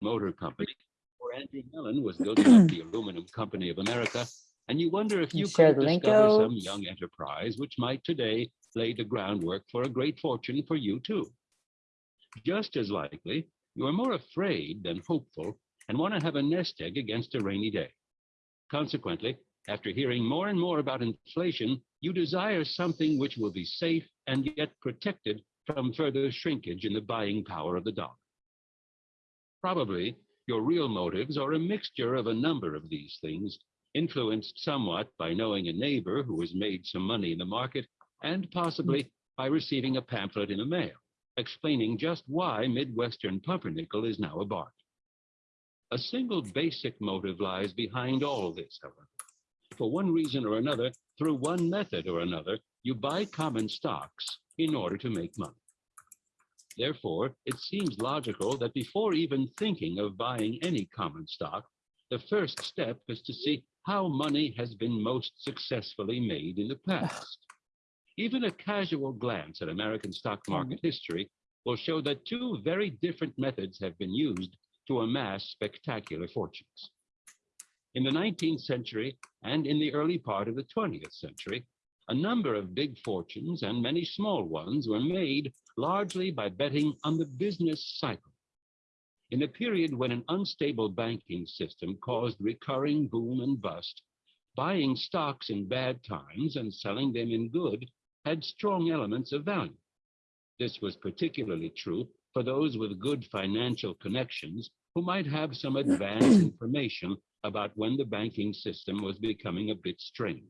Motor Company, or Andrew Mellon was building up the Aluminum Company of America, and you wonder if You you could discover some young enterprise which might today lay the groundwork for a great fortune for you too. Just as likely, you are more afraid than hopeful and want to have a nest egg against a rainy day. Consequently, after hearing more and more about inflation, you desire something which will be safe and yet protected from further shrinkage in the buying power of the dollar. Probably your real motives are a mixture of a number of these things, influenced somewhat by knowing a neighbor who has made some money in the market, and possibly by receiving a pamphlet in the mail explaining just why Midwestern pumpernickel is now a bargain. A single basic motive lies behind all this, however. For one reason or another, through one method or another, you buy common stocks in order to make money. Therefore, it seems logical that before even thinking of buying any common stock, the first step is to see how money has been most successfully made in the past. Even a casual glance at American stock hmm. market history will show that two very different methods have been used to amass spectacular fortunes. In the 19th century and in the early part of the 20th century, a number of big fortunes and many small ones were made largely by betting on the business cycle. In a period when an unstable banking system caused recurring boom and bust, buying stocks in bad times and selling them in good had strong elements of value. This was particularly true for those with good financial connections who might have some advanced information about when the banking system was becoming a bit strained.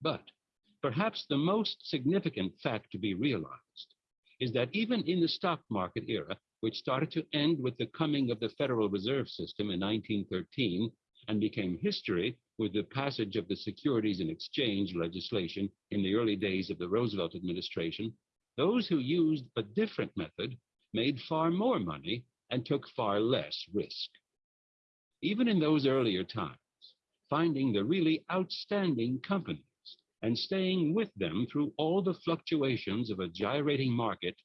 But perhaps the most significant fact to be realized is that even in the stock market era, which started to end with the coming of the Federal Reserve System in 1913 and became history with the passage of the Securities and Exchange legislation in the early days of the Roosevelt administration, those who used a different method made far more money and took far less risk. Even in those earlier times, finding the really outstanding companies and staying with them through all the fluctuations of a gyrating market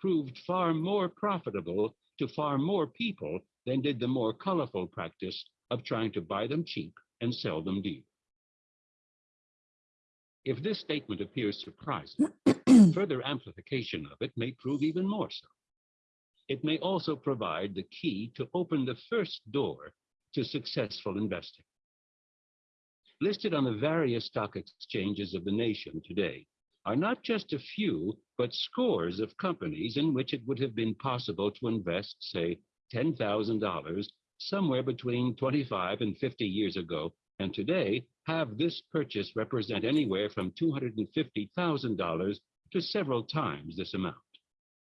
proved far more profitable to far more people than did the more colorful practice of trying to buy them cheap and sell them dear. If this statement appears surprising, further amplification of it may prove even more so. It may also provide the key to open the first door to successful investing. Listed on the various stock exchanges of the nation today are not just a few, but scores of companies in which it would have been possible to invest, say, $10,000 somewhere between 25 and 50 years ago, and today have this purchase represent anywhere from $250,000 to several times this amount.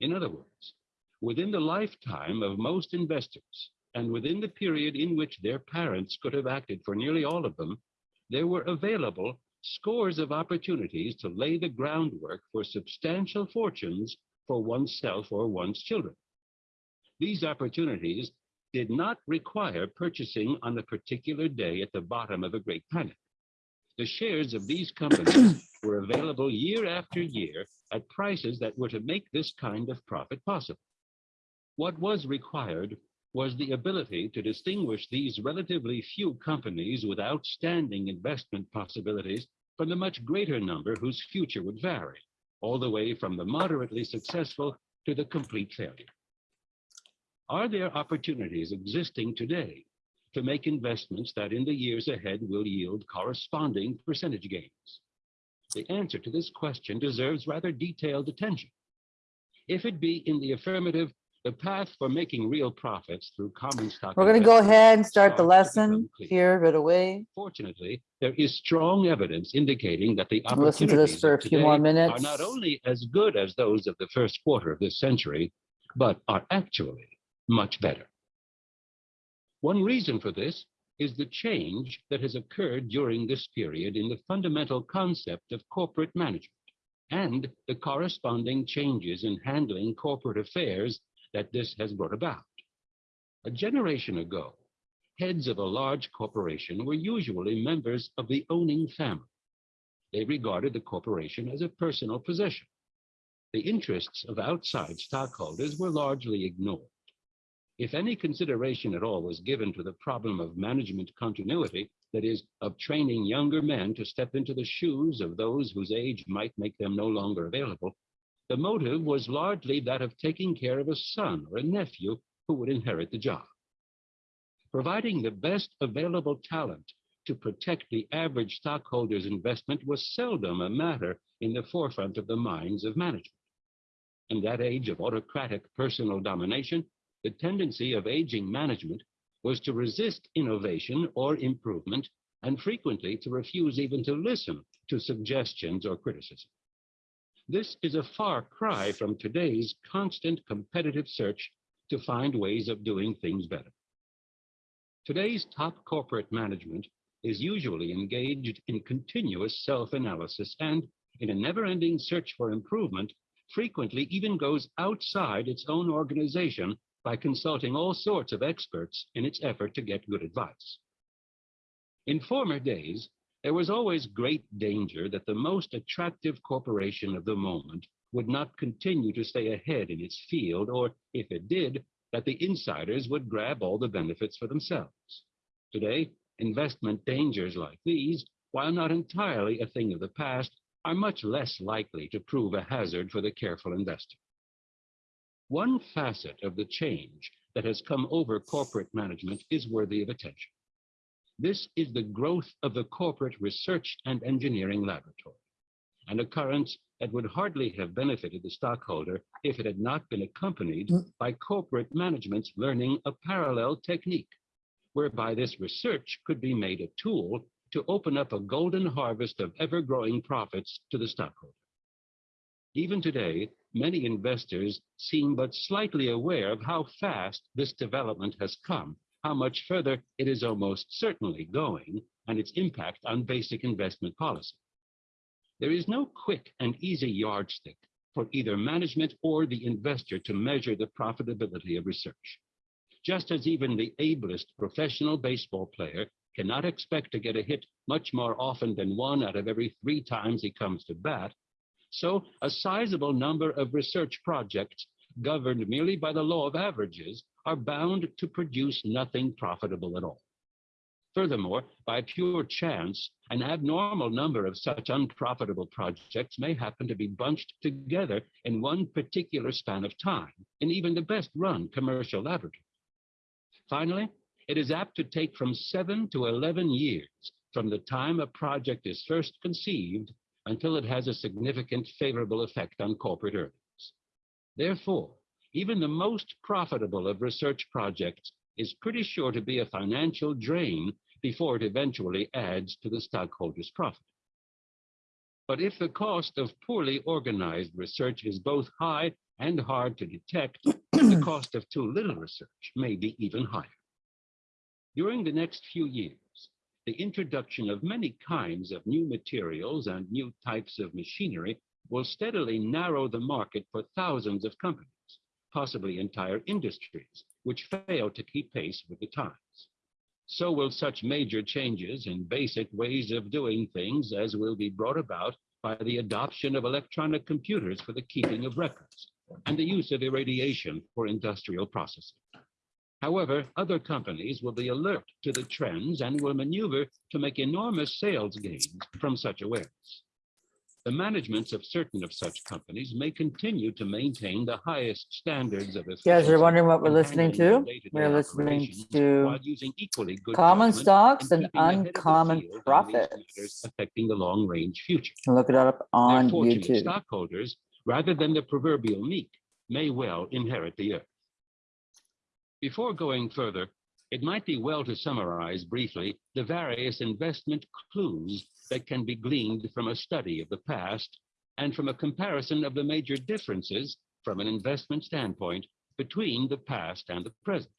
In other words, within the lifetime of most investors, and within the period in which their parents could have acted for nearly all of them, there were available scores of opportunities to lay the groundwork for substantial fortunes for oneself or one's children. These opportunities did not require purchasing on a particular day at the bottom of a great panic. The shares of these companies were available year after year at prices that were to make this kind of profit possible. What was required was the ability to distinguish these relatively few companies with outstanding investment possibilities from the much greater number whose future would vary, all the way from the moderately successful to the complete failure. Are there opportunities existing today to make investments that in the years ahead will yield corresponding percentage gains? The answer to this question deserves rather detailed attention. If it be in the affirmative, the path for making real profits through common stock. We're gonna go ahead and start the to lesson here right away. Fortunately, there is strong evidence indicating that the Listen to this opportunities for a few more minutes. are not only as good as those of the first quarter of this century, but are actually much better. One reason for this is the change that has occurred during this period in the fundamental concept of corporate management and the corresponding changes in handling corporate affairs that this has brought about. A generation ago, heads of a large corporation were usually members of the owning family. They regarded the corporation as a personal possession. The interests of outside stockholders were largely ignored. If any consideration at all was given to the problem of management continuity, that is, of training younger men to step into the shoes of those whose age might make them no longer available, the motive was largely that of taking care of a son or a nephew who would inherit the job. Providing the best available talent to protect the average stockholder's investment was seldom a matter in the forefront of the minds of management. In that age of autocratic personal domination, the tendency of aging management was to resist innovation or improvement and frequently to refuse even to listen to suggestions or criticism. This is a far cry from today's constant competitive search to find ways of doing things better. Today's top corporate management is usually engaged in continuous self-analysis and, in a never-ending search for improvement, frequently even goes outside its own organization by consulting all sorts of experts in its effort to get good advice. In former days, there was always great danger that the most attractive corporation of the moment would not continue to stay ahead in its field, or if it did, that the insiders would grab all the benefits for themselves. Today, investment dangers like these, while not entirely a thing of the past, are much less likely to prove a hazard for the careful investor. One facet of the change that has come over corporate management is worthy of attention. This is the growth of the corporate research and engineering laboratory, an occurrence that would hardly have benefited the stockholder if it had not been accompanied mm. by corporate management's learning a parallel technique, whereby this research could be made a tool to open up a golden harvest of ever-growing profits to the stockholder. Even today, many investors seem but slightly aware of how fast this development has come, how much further it is almost certainly going, and its impact on basic investment policy. There is no quick and easy yardstick for either management or the investor to measure the profitability of research. Just as even the ablest professional baseball player cannot expect to get a hit much more often than one out of every three times he comes to bat, so a sizable number of research projects governed merely by the law of averages are bound to produce nothing profitable at all. Furthermore, by pure chance, an abnormal number of such unprofitable projects may happen to be bunched together in one particular span of time in even the best run commercial laboratory. Finally, it is apt to take from seven to 11 years from the time a project is first conceived until it has a significant favorable effect on corporate earnings. Therefore, even the most profitable of research projects is pretty sure to be a financial drain before it eventually adds to the stockholder's profit. But if the cost of poorly organized research is both high and hard to detect, the cost of too little research may be even higher. During the next few years, the introduction of many kinds of new materials and new types of machinery will steadily narrow the market for thousands of companies, possibly entire industries, which fail to keep pace with the times. So will such major changes in basic ways of doing things as will be brought about by the adoption of electronic computers for the keeping of records and the use of irradiation for industrial processing. However, other companies will be alert to the trends and will maneuver to make enormous sales gains from such awareness. The managements of certain of such companies may continue to maintain the highest standards of You guys efficiency are wondering what we're listening to? We're listening to using equally good common stocks and keeping ahead of the uncommon profits. Affecting the long-range future. Look it up on YouTube. stockholders, rather than the proverbial meek, may well inherit the earth. Before going further, it might be well to summarize briefly the various investment clues that can be gleaned from a study of the past and from a comparison of the major differences from an investment standpoint between the past and the present.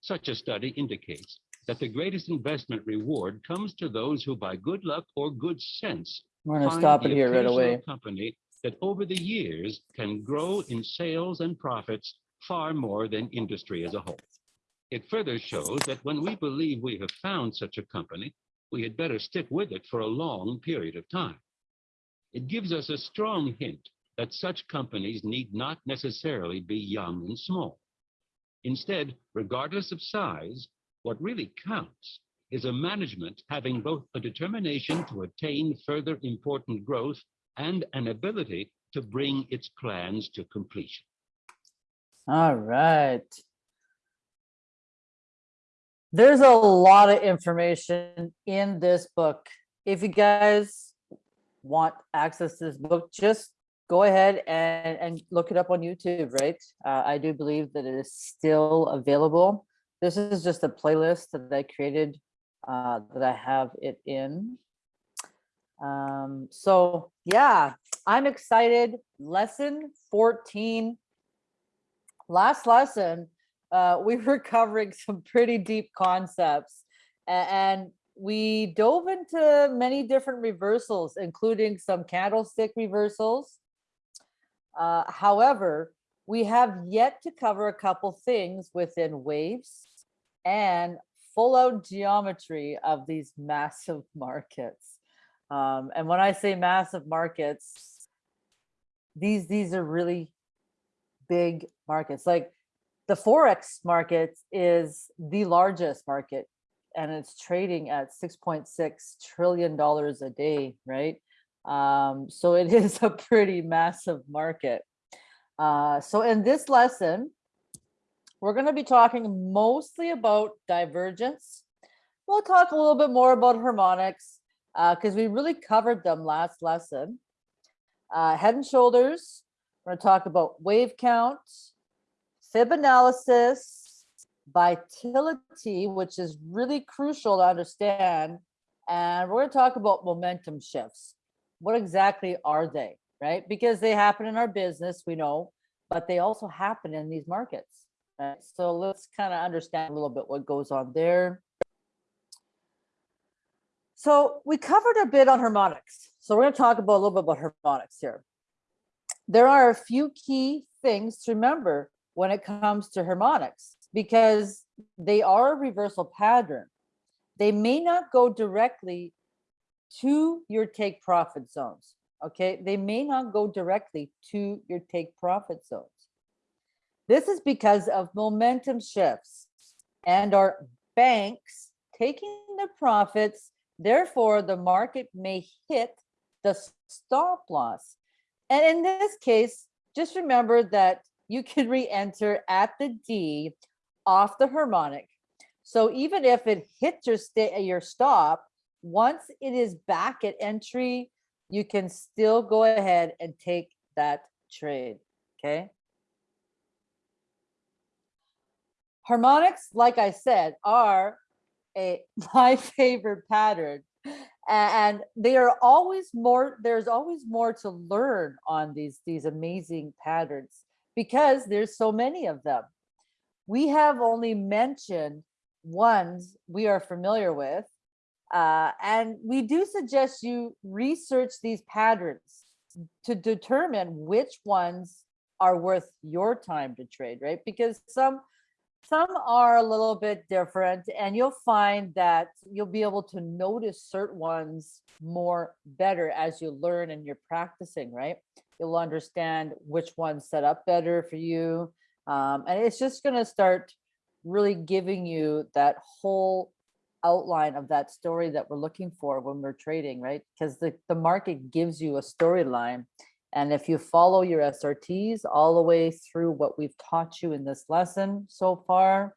Such a study indicates that the greatest investment reward comes to those who by good luck or good sense We're gonna find stop it here right away. Company that over the years can grow in sales and profits far more than industry as a whole. It further shows that when we believe we have found such a company, we had better stick with it for a long period of time. It gives us a strong hint that such companies need not necessarily be young and small. Instead, regardless of size, what really counts is a management having both a determination to attain further important growth and an ability to bring its plans to completion. All right. There's a lot of information in this book. If you guys want access to this book, just go ahead and, and look it up on YouTube, right? Uh, I do believe that it is still available. This is just a playlist that I created uh, that I have it in. Um, so yeah, I'm excited. Lesson 14. Last lesson, uh, we were covering some pretty deep concepts and we dove into many different reversals, including some candlestick reversals. Uh, however, we have yet to cover a couple things within waves and full out geometry of these massive markets. Um, and when I say massive markets, these these are really big markets. Like the forex market is the largest market, and it's trading at six point six trillion dollars a day, right? Um, so it is a pretty massive market. Uh, so in this lesson, we're going to be talking mostly about divergence. We'll talk a little bit more about harmonics because we really covered them last lesson. Uh, head and shoulders, we're going to talk about wave count, fib analysis, vitality, which is really crucial to understand. And we're going to talk about momentum shifts. What exactly are they, right? Because they happen in our business, we know, but they also happen in these markets. Right? So let's kind of understand a little bit what goes on there. So we covered a bit on harmonics. So we're going to talk about a little bit about harmonics here. There are a few key things to remember when it comes to harmonics because they are a reversal pattern. They may not go directly to your take profit zones. Okay, they may not go directly to your take profit zones. This is because of momentum shifts and our banks taking the profits. Therefore, the market may hit the stop loss. And in this case, just remember that you can re-enter at the D off the harmonic. So even if it hits your your stop, once it is back at entry, you can still go ahead and take that trade. Okay. Harmonics, like I said, are a my favorite pattern. And they are always more, there's always more to learn on these, these amazing patterns because there's so many of them. We have only mentioned ones we are familiar with. Uh, and we do suggest you research these patterns to determine which ones are worth your time to trade, right? Because some some are a little bit different and you'll find that you'll be able to notice certain ones more better as you learn and you're practicing, right? You'll understand which ones set up better for you. Um, and it's just going to start really giving you that whole outline of that story that we're looking for when we're trading, right? Because the, the market gives you a storyline and if you follow your SRTs all the way through what we've taught you in this lesson so far,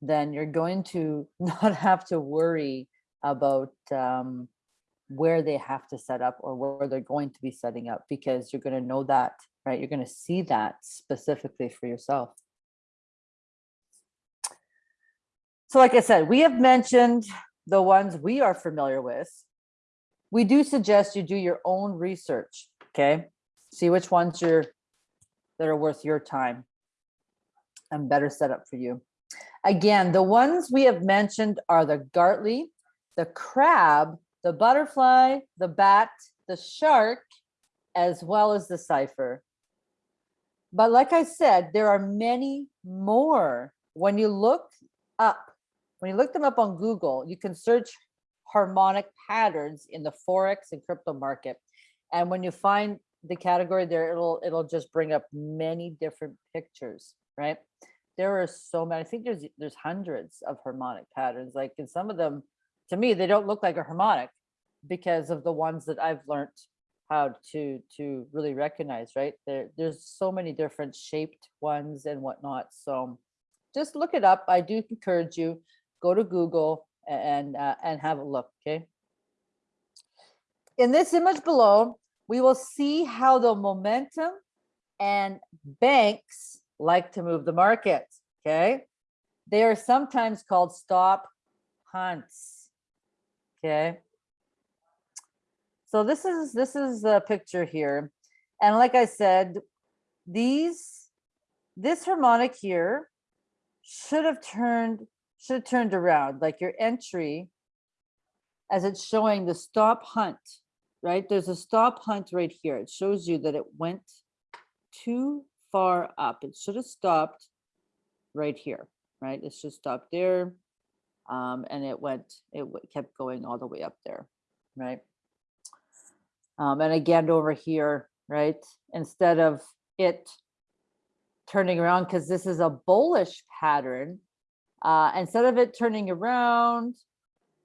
then you're going to not have to worry about um, where they have to set up or where they're going to be setting up because you're going to know that, right? You're going to see that specifically for yourself. So like I said, we have mentioned the ones we are familiar with we do suggest you do your own research, okay? See which ones you're that are worth your time and better set up for you. Again, the ones we have mentioned are the Gartley, the crab, the butterfly, the bat, the shark, as well as the cipher. But like I said, there are many more. When you look up, when you look them up on Google, you can search harmonic patterns in the forex and crypto market. And when you find the category there, it'll it'll just bring up many different pictures. right? There are so many, I think there's, there's hundreds of harmonic patterns, like, and some of them, to me, they don't look like a harmonic because of the ones that I've learned how to, to really recognize, right? There, there's so many different shaped ones and whatnot, so just look it up. I do encourage you, go to Google and, uh, and have a look, okay? In this image below, we will see how the momentum and banks like to move the market, okay? They are sometimes called stop hunts, okay? So this is, this is the picture here. And like I said, these, this harmonic here should have turned, should have turned around, like your entry as it's showing the stop hunt, right? There's a stop hunt right here. It shows you that it went too far up. It should have stopped right here, right? It should stop there. Um, and it went, it kept going all the way up there, right? Um, and again, over here, right? Instead of it turning around, because this is a bullish pattern, uh, instead of it turning around,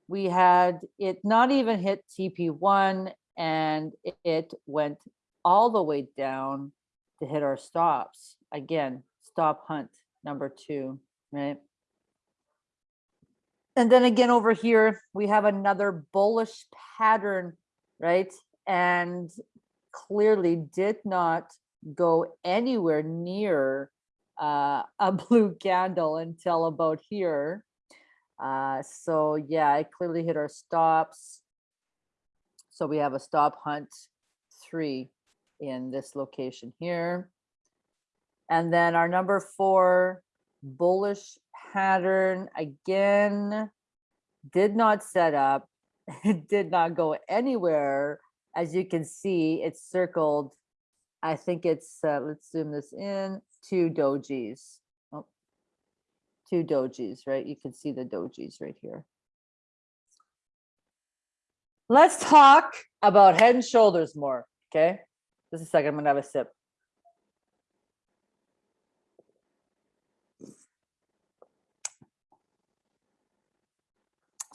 we had it not even hit TP1 and it- went all the way down to hit our stops. Again, stop hunt number two, right? And then again over here, we have another bullish pattern, right? And clearly did not go anywhere near uh, a blue candle until about here. Uh, so yeah, it clearly hit our stops. So we have a stop hunt three in this location here. And then our number four bullish pattern again did not set up. It did not go anywhere. As you can see, it's circled. I think it's, uh, let's zoom this in, two dojis. Oh, Two dojis, right? You can see the dojis right here. Let's talk about head and shoulders more, okay? Just a second, I'm gonna have a sip.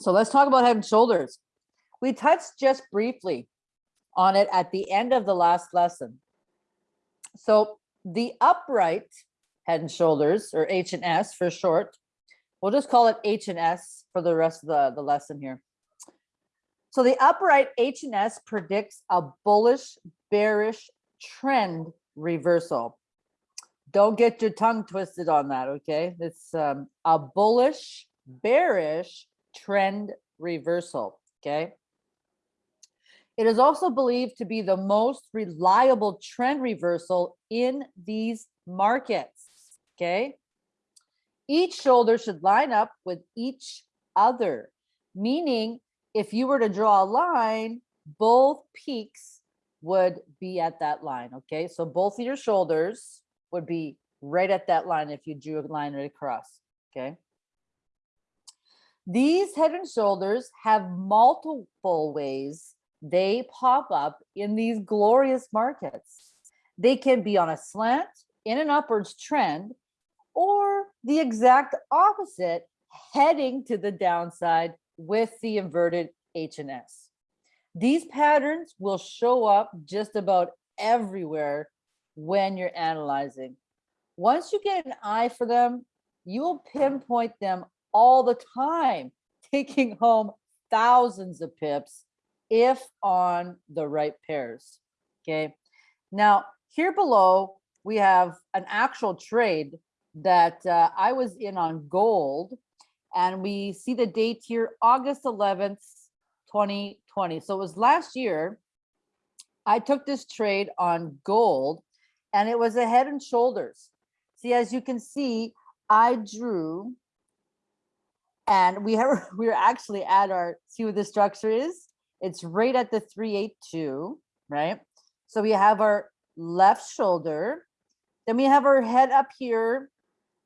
So let's talk about head and shoulders. We touched just briefly on it at the end of the last lesson. So the upright head and shoulders, or H and S for short, we'll just call it H and S for the rest of the, the lesson here. So the upright H and S predicts a bullish bearish trend reversal. Don't get your tongue twisted on that, okay? It's um, a bullish bearish trend reversal, okay? It is also believed to be the most reliable trend reversal in these markets, okay? Each shoulder should line up with each other, meaning if you were to draw a line, both peaks would be at that line, okay? So both of your shoulders would be right at that line if you drew a line right across, okay? These head and shoulders have multiple ways they pop up in these glorious markets. They can be on a slant, in an upwards trend, or the exact opposite, heading to the downside with the inverted H and S. These patterns will show up just about everywhere when you're analyzing. Once you get an eye for them, you will pinpoint them all the time, taking home thousands of pips if on the right pairs. Okay. Now, here below, we have an actual trade that uh, I was in on gold, and we see the date here, August 11th, 2020. So it was last year. I took this trade on gold, and it was a head and shoulders. See, as you can see, I drew, and we have we are actually at our see what the structure is. It's right at the 382, right? So we have our left shoulder, then we have her head up here,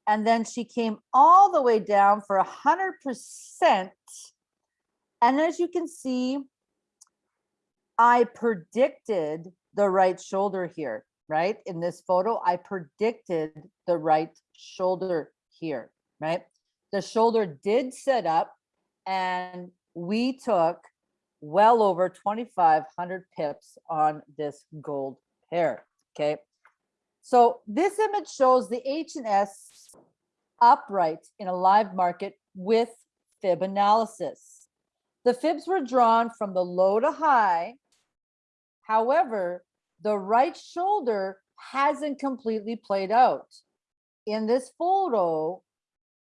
and then she came all the way down for a hundred percent. And as you can see, I predicted the right shoulder here. right? In this photo, I predicted the right shoulder here, right? The shoulder did set up and we took well over 2,500 pips on this gold pair, okay? So this image shows the H and S upright in a live market with fib analysis. The fibs were drawn from the low to high. However, the right shoulder hasn't completely played out. In this photo,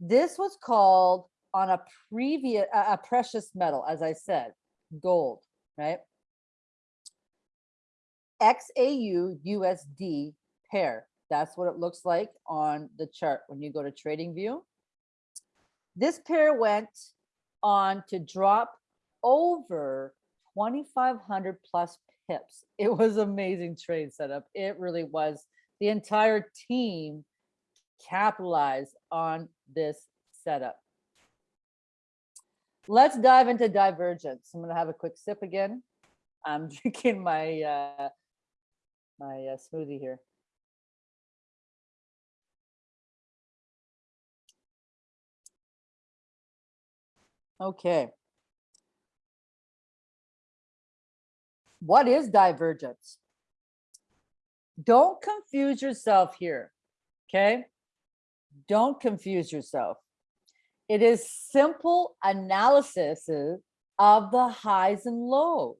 this was called on a previous, a precious metal, as I said, gold, right? XAU USD pair. That's what it looks like on the chart when you go to TradingView. This pair went on to drop over 2,500 plus pips. It was amazing trade setup. It really was. The entire team capitalized on this setup. Let's dive into divergence. I'm gonna have a quick sip again. I'm drinking my uh, my uh, smoothie here. Okay. What is divergence? Don't confuse yourself here, okay? Don't confuse yourself. It is simple analysis of the highs and lows.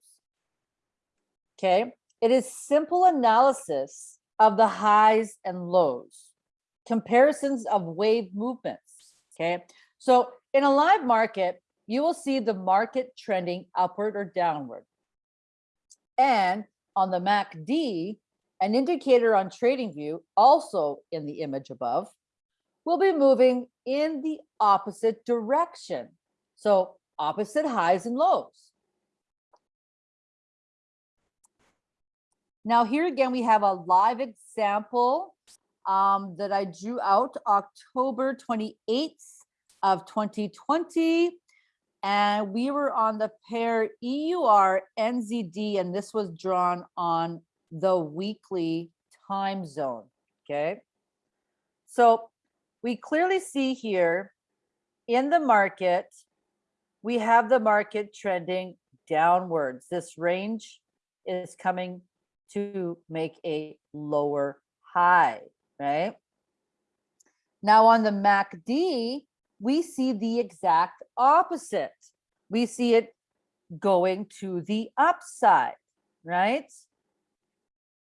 Okay, it is simple analysis of the highs and lows, comparisons of wave movements. Okay, so in a live market, you will see the market trending upward or downward. And on the MACD, an indicator on TradingView, also in the image above, will be moving in the opposite direction. So opposite highs and lows. Now here again, we have a live example um, that I drew out October 28th of 2020. And we were on the pair EUR NZD, and this was drawn on the weekly time zone, okay? So we clearly see here in the market, we have the market trending downwards. This range is coming to make a lower high, right? Now on the MACD, we see the exact opposite. We see it going to the upside, right?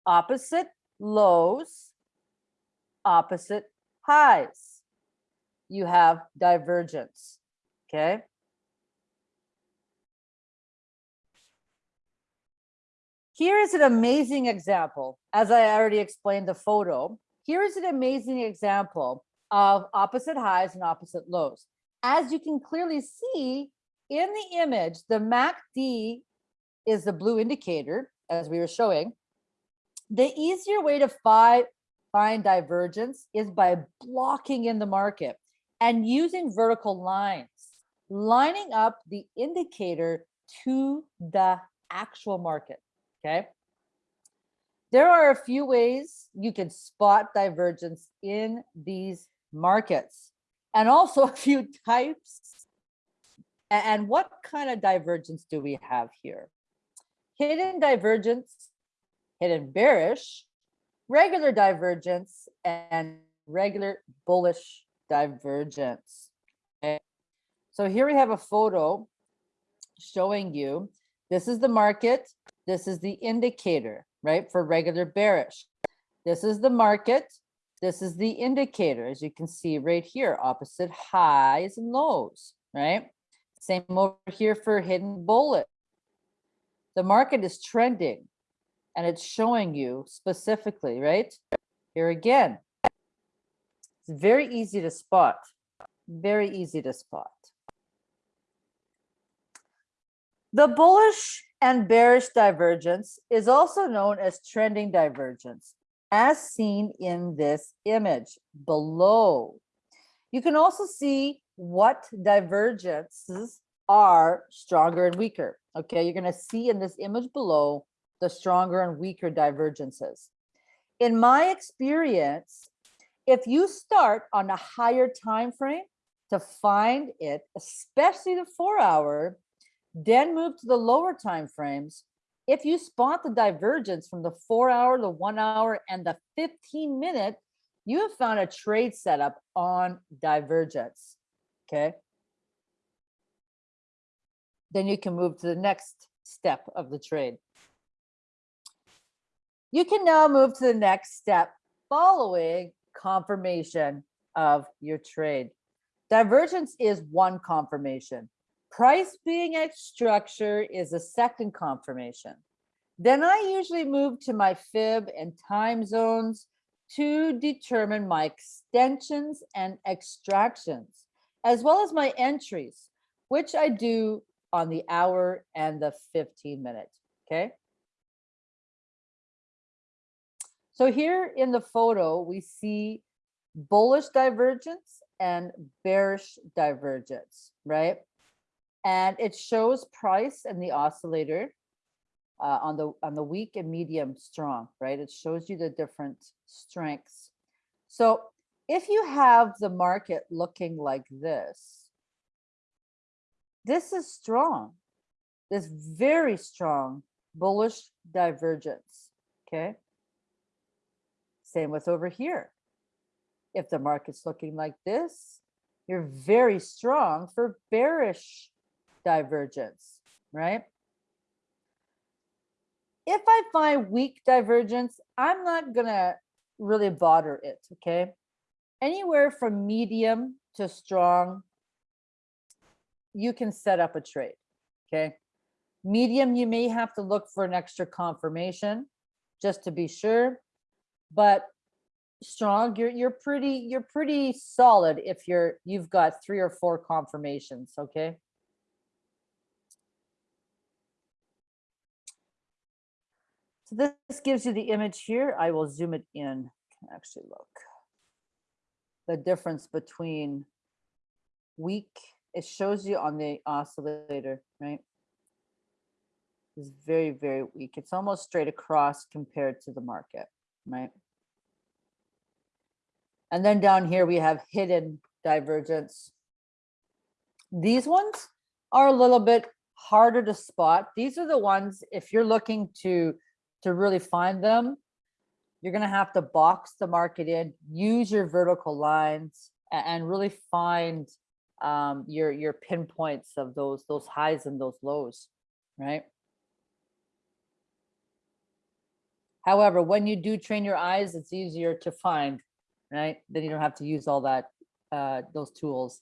Opposite lows, opposite highs. You have divergence, okay? Here is an amazing example. As I already explained the photo, here is an amazing example of opposite highs and opposite lows. As you can clearly see in the image, the MACD is the blue indicator, as we were showing. The easier way to fi find divergence is by blocking in the market and using vertical lines, lining up the indicator to the actual market, okay? There are a few ways you can spot divergence in these markets and also a few types. And what kind of divergence do we have here? Hidden divergence, hidden bearish, regular divergence and regular bullish divergence. Okay. So here we have a photo showing you, this is the market, this is the indicator, right, for regular bearish. This is the market, this is the indicator, as you can see right here, opposite highs and lows, right? Same over here for hidden bullet. The market is trending and it's showing you specifically, right? Here again, it's very easy to spot, very easy to spot. The bullish and bearish divergence is also known as trending divergence, as seen in this image below. You can also see what divergences are stronger and weaker. Okay, you're going to see in this image below the stronger and weaker divergences. in my experience, if you start on a higher time frame to find it, especially the four hour, then move to the lower time frames. If you spot the divergence from the four hour, the one hour, and the 15 minute, you have found a trade setup on divergence. Okay. Then you can move to the next step of the trade. You can now move to the next step following confirmation of your trade. Divergence is one confirmation. Price being at structure is a second confirmation. Then I usually move to my fib and time zones to determine my extensions and extractions, as well as my entries, which I do on the hour and the 15 minute, okay? So here in the photo, we see bullish divergence and bearish divergence, right? And it shows price and the oscillator uh, on the on the weak and medium strong, right? It shows you the different strengths. So if you have the market looking like this, this is strong. This very strong bullish divergence, okay? Same with over here. If the market's looking like this, you're very strong for bearish divergence, right? If I find weak divergence, I'm not gonna really bother it, okay? Anywhere from medium to strong, you can set up a trade, okay? Medium, you may have to look for an extra confirmation just to be sure but strong you're you're pretty you're pretty solid if you're you've got three or four confirmations okay? So this gives you the image here. I will zoom it in. Can actually look. The difference between weak it shows you on the oscillator right? Is very very weak. It's almost straight across compared to the market right and then down here we have hidden divergence. These ones are a little bit harder to spot. These are the ones, if you're looking to, to really find them, you're gonna have to box the market in, use your vertical lines and really find um, your, your pinpoints of those, those highs and those lows, right? However, when you do train your eyes, it's easier to find right? Then you don't have to use all that, uh, those tools.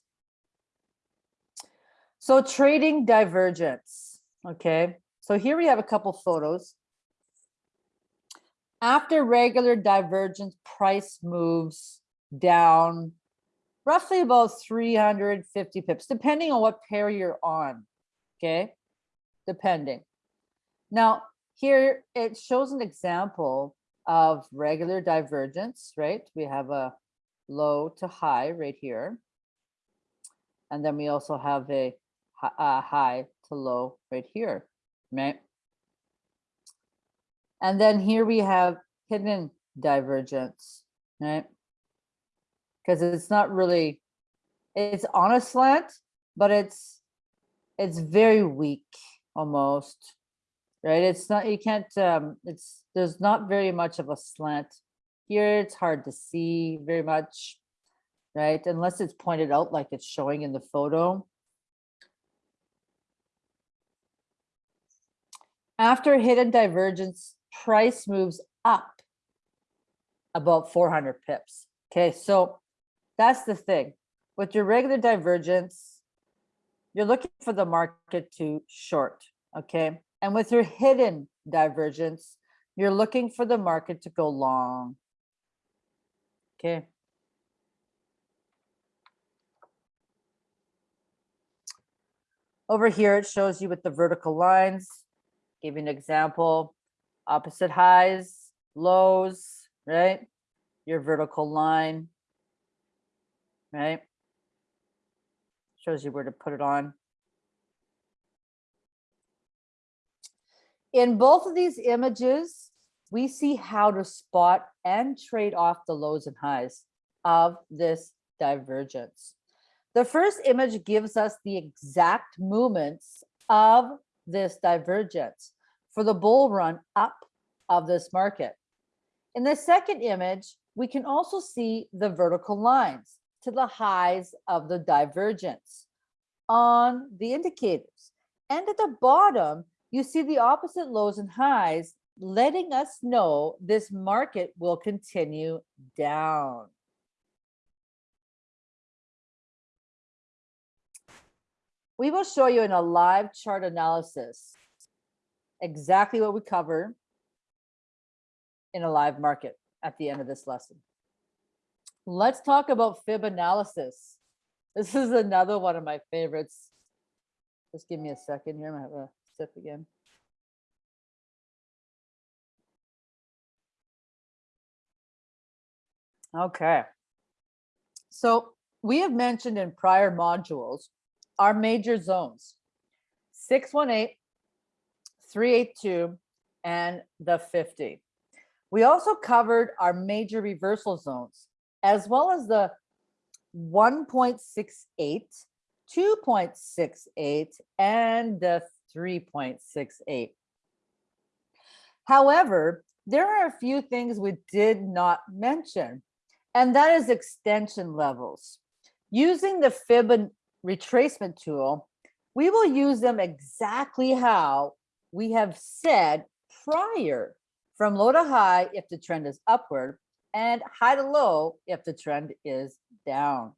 So trading divergence, okay? So here we have a couple photos. After regular divergence, price moves down roughly about 350 pips, depending on what pair you're on, okay? Depending. Now, here it shows an example of regular divergence, right? We have a low to high right here. And then we also have a, a high to low right here, right? And then here we have hidden divergence, right? Because it's not really, it's on a slant, but it's, it's very weak almost, right? It's not, you can't, um, it's, there's not very much of a slant. Here, it's hard to see very much, right? Unless it's pointed out like it's showing in the photo. After hidden divergence, price moves up about 400 pips. Okay, so that's the thing. With your regular divergence, you're looking for the market to short, okay? And with your hidden divergence, you're looking for the market to go long. Okay. Over here, it shows you with the vertical lines. Give you an example, opposite highs, lows, right? Your vertical line, right? Shows you where to put it on. In both of these images, we see how to spot and trade off the lows and highs of this divergence. The first image gives us the exact movements of this divergence for the bull run up of this market. In the second image, we can also see the vertical lines to the highs of the divergence on the indicators. And at the bottom, you see the opposite lows and highs, letting us know this market will continue down. We will show you in a live chart analysis exactly what we cover in a live market at the end of this lesson. Let's talk about fib analysis. This is another one of my favorites. Just give me a second here. Again. Okay. So we have mentioned in prior modules our major zones, 618, 382, and the 50. We also covered our major reversal zones, as well as the 1.68, 2.68, and the 3.68. However, there are a few things we did not mention, and that is extension levels. Using the fib retracement tool, we will use them exactly how we have said prior from low to high if the trend is upward and high to low if the trend is down.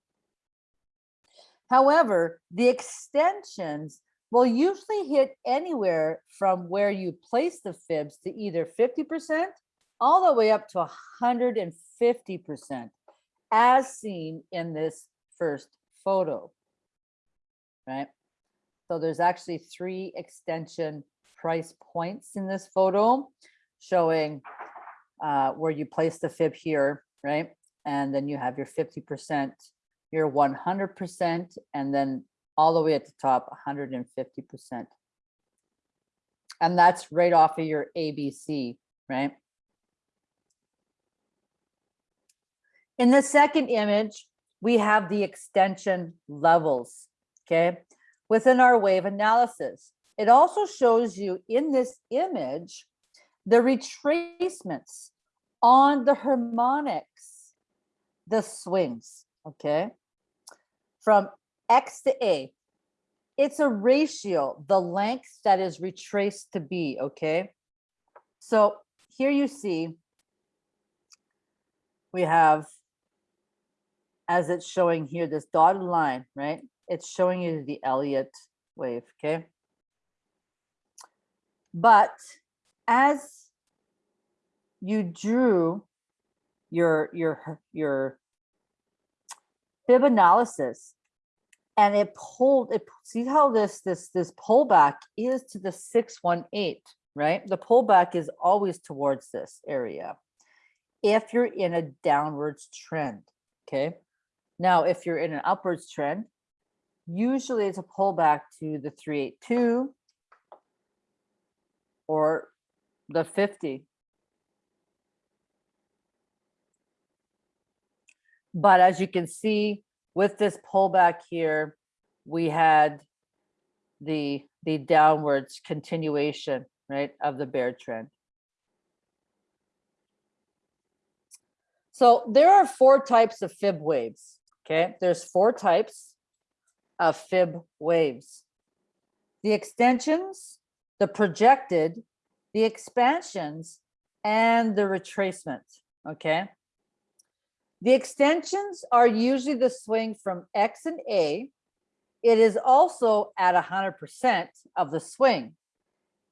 However, the extensions will usually hit anywhere from where you place the fibs to either 50% all the way up to 150% as seen in this first photo, right? So there's actually three extension price points in this photo showing uh, where you place the fib here, right? And then you have your 50%, your 100%, and then all the way at the top, 150%. And that's right off of your ABC, right? In the second image, we have the extension levels, okay? Within our wave analysis. It also shows you in this image, the retracements on the harmonics, the swings, okay? From X to A, it's a ratio, the length that is retraced to B, okay? So here you see we have, as it's showing here, this dotted line, right? It's showing you the Elliott wave, okay? But as you drew your your your fib analysis and it pulled it see how this this this pullback is to the 618 right? The pullback is always towards this area. If you're in a downwards trend okay? Now if you're in an upwards trend usually it's a pullback to the 382 or the 50. But as you can see with this pullback here, we had the, the downwards continuation, right, of the bear trend. So there are four types of fib waves, okay? There's four types of fib waves. The extensions, the projected, the expansions, and the retracement, okay? The extensions are usually the swing from X and A. It is also at 100% of the swing,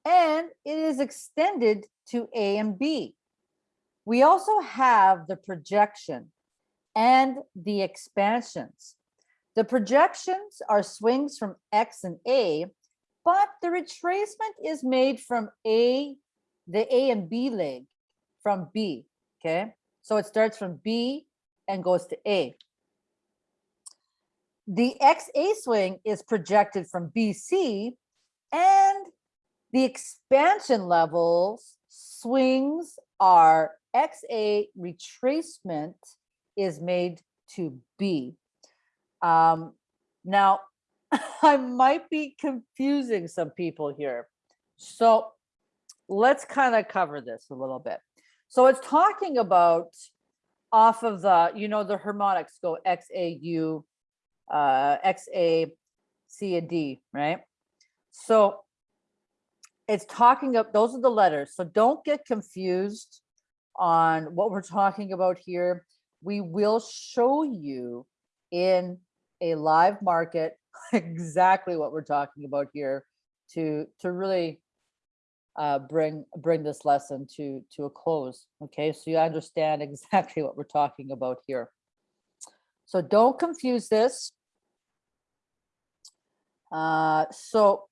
and it is extended to A and B. We also have the projection and the expansions. The projections are swings from X and A but the retracement is made from A, the A and B leg from B, okay? So it starts from B and goes to A. The XA swing is projected from BC and the expansion levels swings are XA retracement is made to B. Um, now, I might be confusing some people here. So let's kind of cover this a little bit. So it's talking about off of the, you know, the harmonics go X, A, U, uh, X, A, C, and D, right? So it's talking up, those are the letters. So don't get confused on what we're talking about here. We will show you in a live market exactly what we're talking about here to to really uh, bring bring this lesson to to a close. Okay, so you understand exactly what we're talking about here. So don't confuse this. Uh, so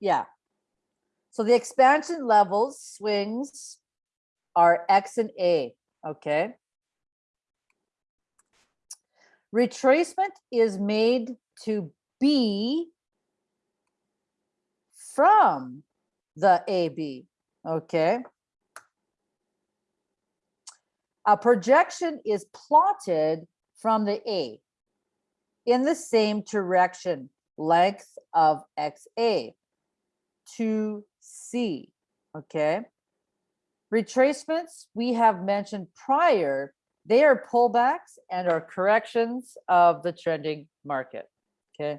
yeah, so the expansion levels swings are X and A. Okay. Retracement is made to be from the AB, okay? A projection is plotted from the A in the same direction, length of XA to C, okay? Retracements we have mentioned prior, they are pullbacks and are corrections of the trending market, okay?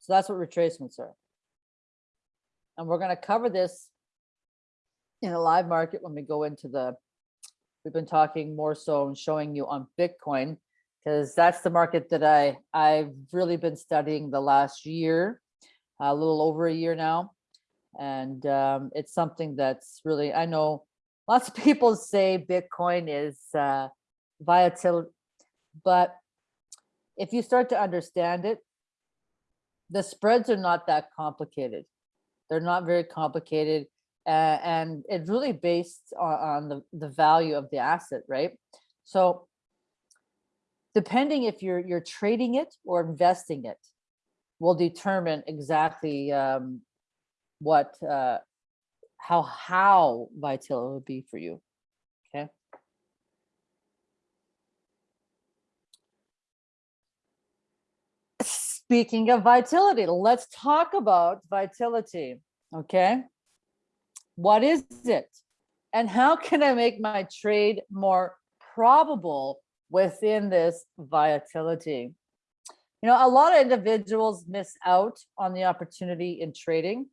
So that's what retracements are. And we're gonna cover this in a live market when we go into the, we've been talking more so and showing you on Bitcoin, because that's the market that I, I've really been studying the last year, a little over a year now. And um, it's something that's really, I know lots of people say Bitcoin is uh, volatility, but if you start to understand it, the spreads are not that complicated. They're not very complicated. Uh, and it's really based on, on the, the value of the asset, right? So depending if you're you're trading it or investing it will determine exactly um, what uh, how how vital it would be for you. Okay. Speaking of vitality, let's talk about vitality. Okay. What is it? And how can I make my trade more probable within this volatility? You know, a lot of individuals miss out on the opportunity in trading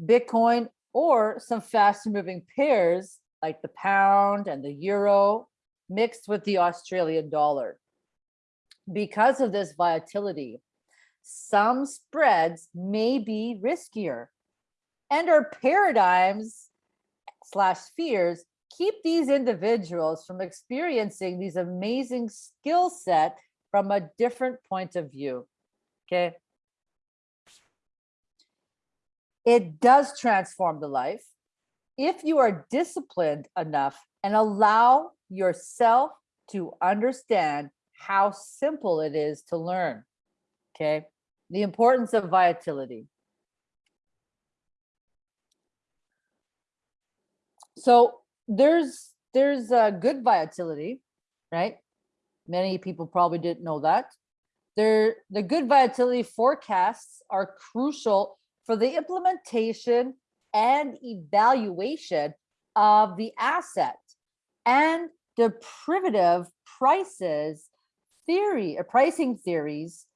Bitcoin or some faster moving pairs like the pound and the euro mixed with the Australian dollar. Because of this volatility, some spreads may be riskier and our paradigms slash fears keep these individuals from experiencing these amazing skill set from a different point of view. Okay. It does transform the life if you are disciplined enough and allow yourself to understand how simple it is to learn. Okay. The importance of volatility. So there's there's a good volatility, right? Many people probably didn't know that. There, the good volatility forecasts are crucial for the implementation and evaluation of the asset and the derivative prices theory or pricing theories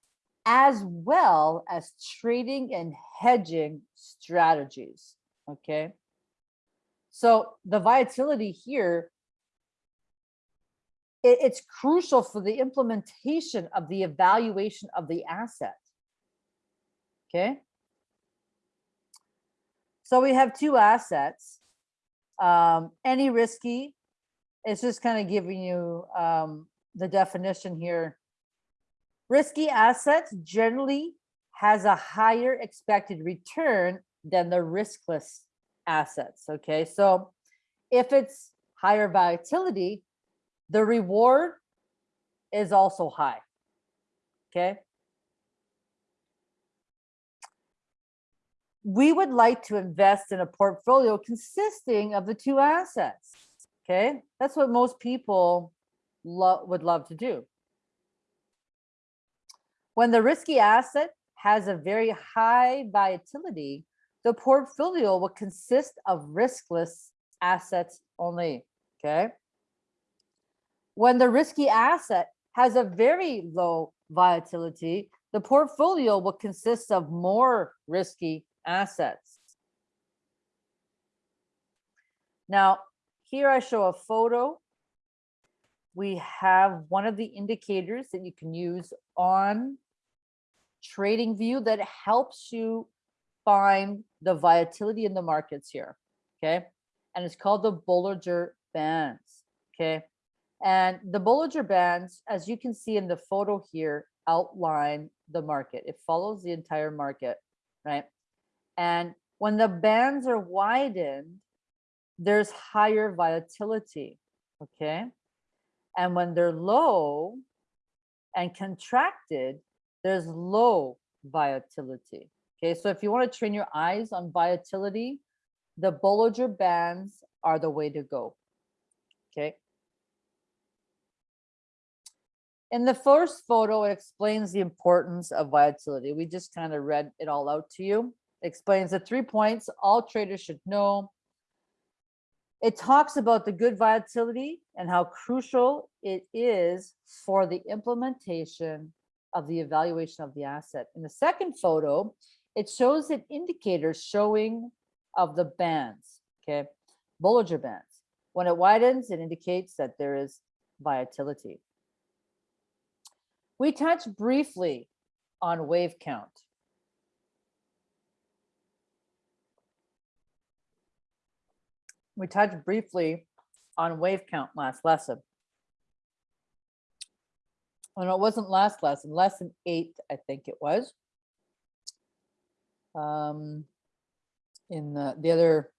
as well as trading and hedging strategies okay so the volatility here it, it's crucial for the implementation of the evaluation of the asset okay so we have two assets. Um, any risky, it's just kind of giving you um, the definition here. Risky assets generally has a higher expected return than the riskless assets. Okay, so if it's higher volatility, the reward is also high. Okay. we would like to invest in a portfolio consisting of the two assets. Okay, that's what most people lo- would love to do. When the risky asset has a very high volatility, the portfolio will consist of riskless assets only. Okay. When the risky asset has a very low volatility, the portfolio will consist of more risky assets. Now, here I show a photo. We have one of the indicators that you can use on TradingView that helps you find the volatility in the markets here, okay? And it's called the Bollinger Bands, okay? And the Bollinger Bands, as you can see in the photo here, outline the market. It follows the entire market, right? And when the bands are widened, there's higher volatility, okay? And when they're low and contracted, there's low volatility. Okay, so if you want to train your eyes on volatility, the Bollinger Bands are the way to go. Okay. In the first photo, it explains the importance of volatility. We just kind of read it all out to you. It explains the three points all traders should know. It talks about the good volatility and how crucial it is for the implementation of the evaluation of the asset. In the second photo, it shows an indicator showing of the bands, okay? Bollinger Bands. When it widens, it indicates that there is volatility. We touched briefly on wave count. We touched briefly on wave count last lesson. Oh, no, it wasn't last lesson, lesson eight, I think it was. Um, in the, the other,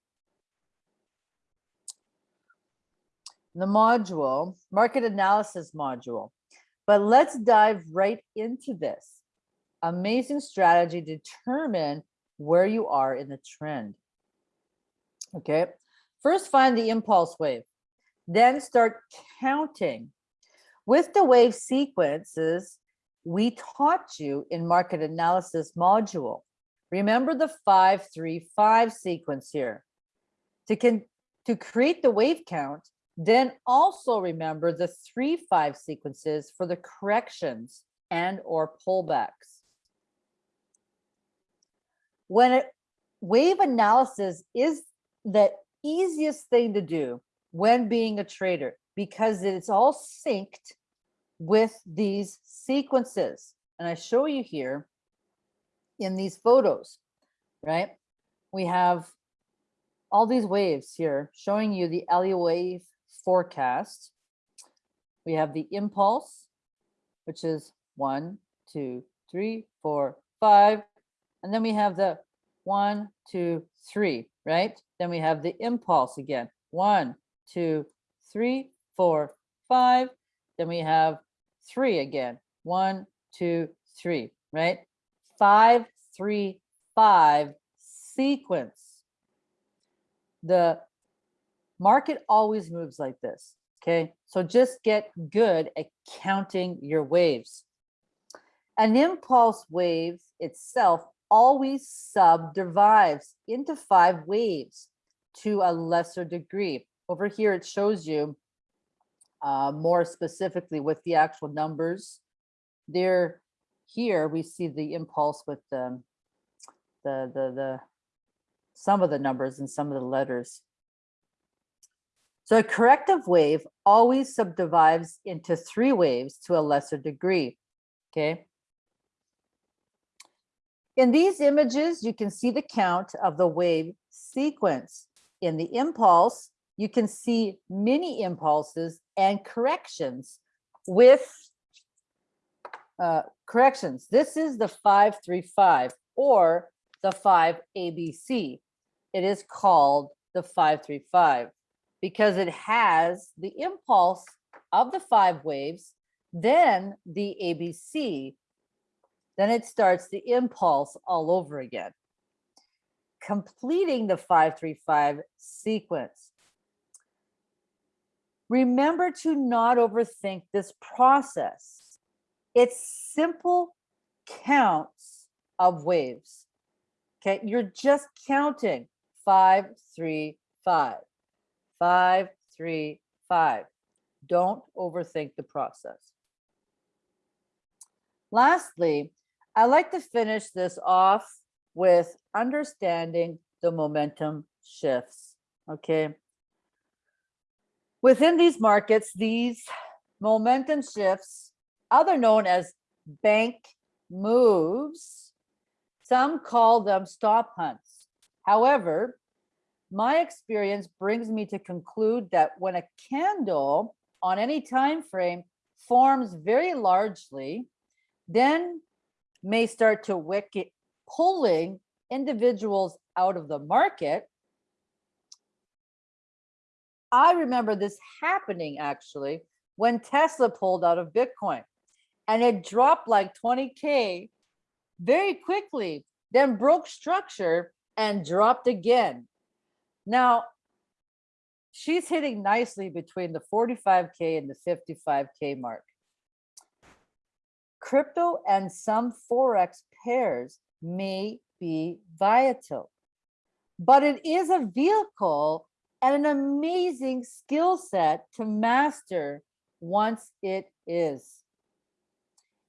the module, market analysis module. But let's dive right into this. Amazing strategy determine where you are in the trend. Okay, first find the impulse wave, then start counting. With the wave sequences, we taught you in market analysis module. Remember the 535 sequence here. To, can, to create the wave count, then also remember the 3-5 sequences for the corrections and or pullbacks. When it, wave analysis is the easiest thing to do when being a trader because it's all synced with these sequences. And I show you here in these photos, right? We have all these waves here showing you the Elliott wave forecast. We have the impulse, which is one, two, three, four, five. And then we have the one, two, three, right? Then we have the impulse again. One, two, three, four, five. Then we have three again. One, two, three, right? Five, three, five sequence. The market always moves like this. Okay, so just get good at counting your waves. An impulse wave itself always subdivides into five waves to a lesser degree. Over here, it shows you uh, more specifically with the actual numbers. There, here we see the impulse with the, the, the, the, some of the numbers and some of the letters. So a corrective wave always subdivides into three waves to a lesser degree, okay? In these images, you can see the count of the wave sequence. In the impulse, you can see mini impulses and corrections with uh, corrections. This is the 535 or the 5 ABC. It is called the 535 because it has the impulse of the five waves, then the ABC, then it starts the impulse all over again. completing the 535 sequence. Remember to not overthink this process. It's simple counts of waves. Okay, you're just counting five, three, five, five, three, five. Don't overthink the process. Lastly, I like to finish this off with understanding the momentum shifts. Okay. Within these markets, these momentum shifts, other known as bank moves, some call them stop hunts. However, my experience brings me to conclude that when a candle on any time frame forms very largely, then may start to wicket pulling individuals out of the market. I remember this happening actually when Tesla pulled out of Bitcoin and it dropped like 20K very quickly, then broke structure and dropped again. Now, she's hitting nicely between the 45K and the 55K mark. Crypto and some Forex pairs may be volatile, but it is a vehicle and an amazing skill set to master once it is.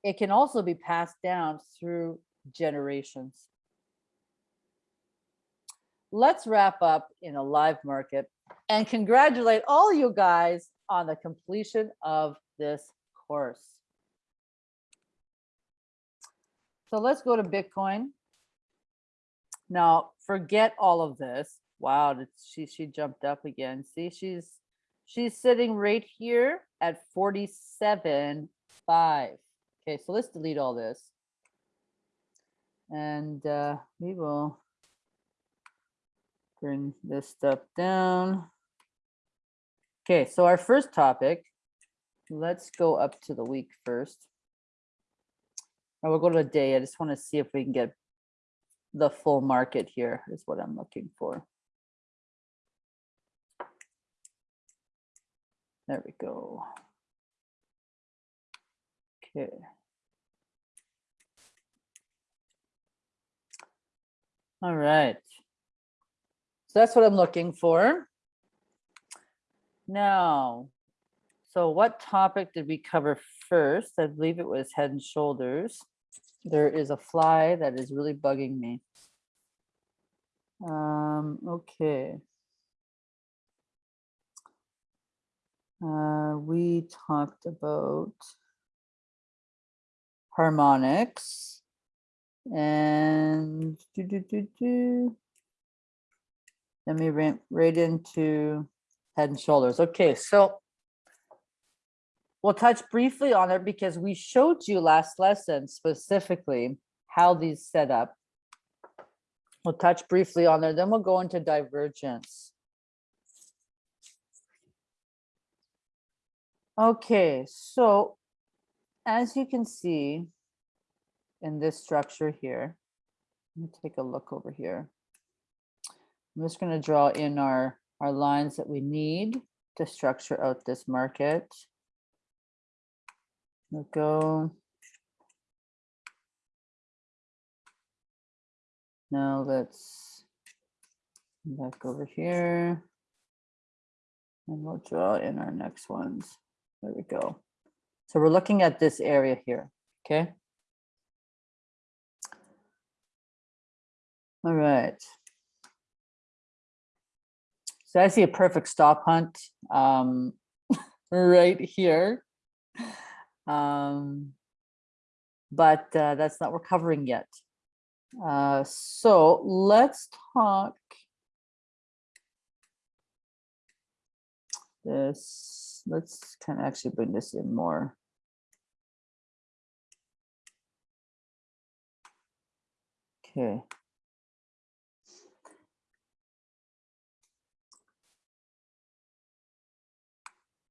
It can also be passed down through generations. Let's wrap up in a live market and congratulate all you guys on the completion of this course. So let's go to Bitcoin. Now, forget all of this. Wow, she she jumped up again. See, she's she's sitting right here at 47 five. Okay, so let's delete all this. And uh, we will bring this stuff down. Okay, so our first topic, let's go up to the week first. I will go to a day. I just want to see if we can get the full market here is what I'm looking for. There we go. Okay. All right. So that's what I'm looking for. Now, so what topic did we cover first? I believe it was head and shoulders. There is a fly that is really bugging me. Um, okay. Uh, we talked about harmonics and do, do, do, do. let me ramp right into head and shoulders. Okay, so we'll touch briefly on it because we showed you last lesson specifically how these set up. We'll touch briefly on there, then we'll go into divergence. Okay, so as you can see in this structure here, let me take a look over here. I'm just going to draw in our, our lines that we need to structure out this market. We'll go. Now let's back over here. And we'll draw in our next ones. There we go. So we're looking at this area here, okay? All right. So I see a perfect stop hunt um, right here. Um, but uh, that's not we're covering yet. Uh, so let's talk this. Let's kind of actually bring this in more. Okay.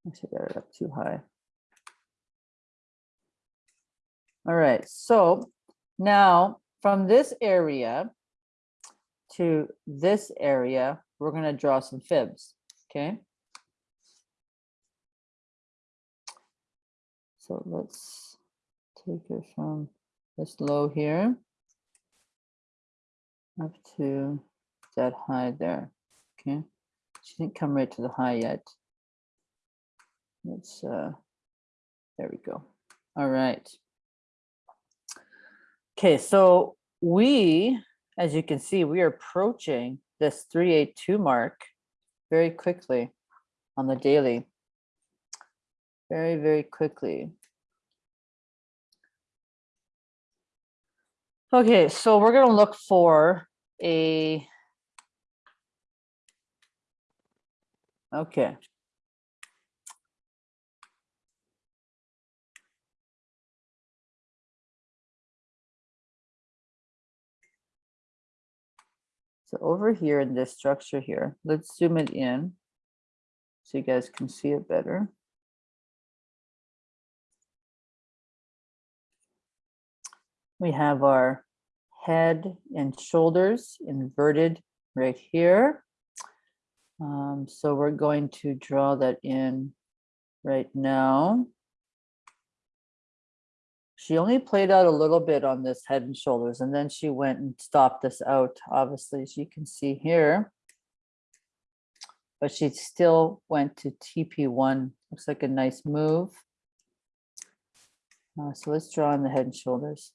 Actually got it up too high. All right, so now from this area, to this area, we're gonna draw some fibs, okay? So let's take it from this low here up to that high there, okay? She didn't come right to the high yet. Let's, uh, there we go. All right. Okay, so we, as you can see, we are approaching this 382 mark very quickly on the daily. Very, very quickly. Okay, so we're gonna look for a. Okay. So over here in this structure here, let's zoom it in so you guys can see it better. We have our head and shoulders inverted right here. Um, so we're going to draw that in right now. She only played out a little bit on this head and shoulders, and then she went and stopped this out, obviously, as you can see here. But she still went to TP1. Looks like a nice move. Uh, so let's draw on the head and shoulders.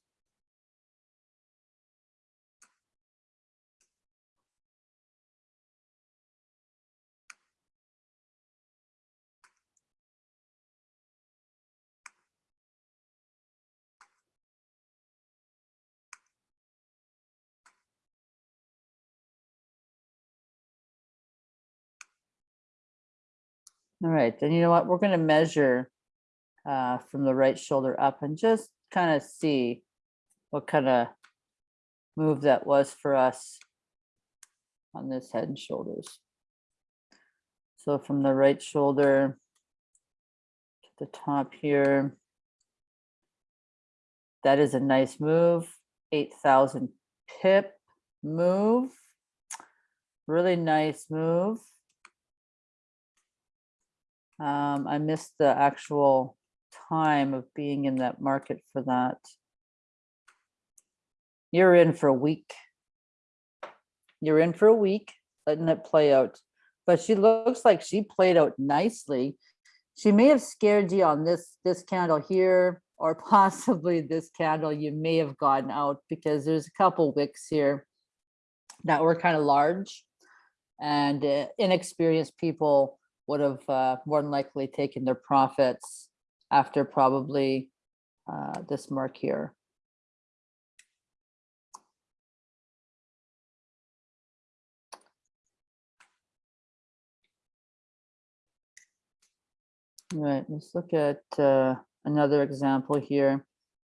All right, then you know what? We're gonna measure uh, from the right shoulder up and just kind of see what kind of move that was for us on this head and shoulders. So from the right shoulder to the top here, that is a nice move, 8,000 pip move. Really nice move. Um, I missed the actual time of being in that market for that. You're in for a week. You're in for a week, letting it play out. But she looks like she played out nicely. She may have scared you on this, this candle here, or possibly this candle you may have gotten out because there's a couple wicks here that were kind of large and uh, inexperienced people would have uh, more than likely taken their profits after probably uh, this mark here. All right, let's look at uh, another example here.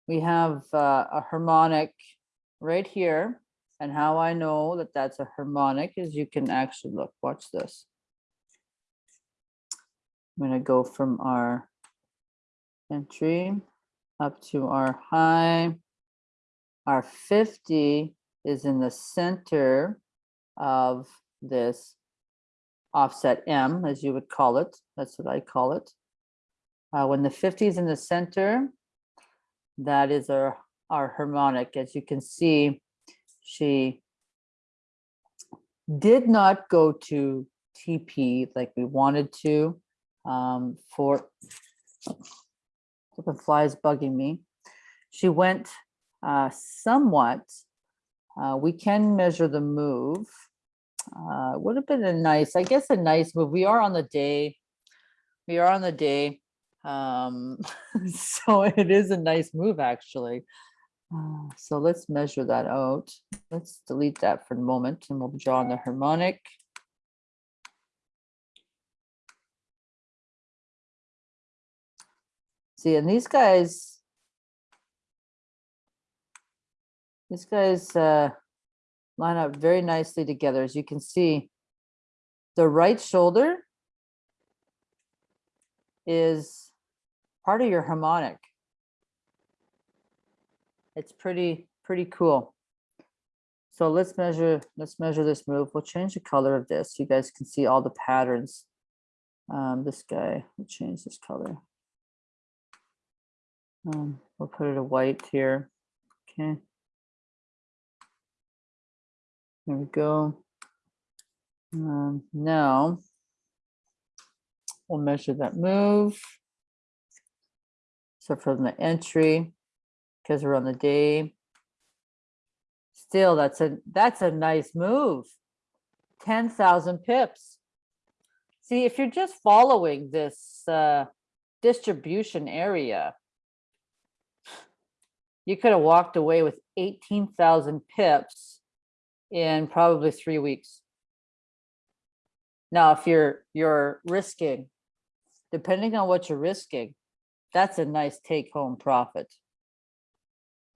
We have uh, a harmonic right here. And how I know that that's a harmonic is you can actually look, watch this. I'm gonna go from our entry up to our high. Our 50 is in the center of this offset M, as you would call it. That's what I call it. Uh, when the 50 is in the center, that is our, our harmonic. As you can see, she did not go to TP like we wanted to um, for the flies bugging me. She went uh, somewhat. Uh, we can measure the move. Uh, would have been a nice, I guess, a nice move. We are on the day. We are on the day. Um, so it is a nice move, actually. Uh, so let's measure that out. Let's delete that for a moment and we'll draw on the harmonic. See, and these guys, these guys uh, line up very nicely together. As you can see, the right shoulder is part of your harmonic. It's pretty, pretty cool. So let's measure, let's measure this move. We'll change the color of this. You guys can see all the patterns. Um, this guy, we'll change this color. Um, we'll put it a white here. Okay. There we go. Um, now we'll measure that move. So from the entry, because we're on the day. Still, that's a that's a nice move. 10,000 pips. See, if you're just following this uh, distribution area, you could have walked away with 18,000 pips in probably three weeks. Now, if you're you're risking, depending on what you're risking, that's a nice take home profit.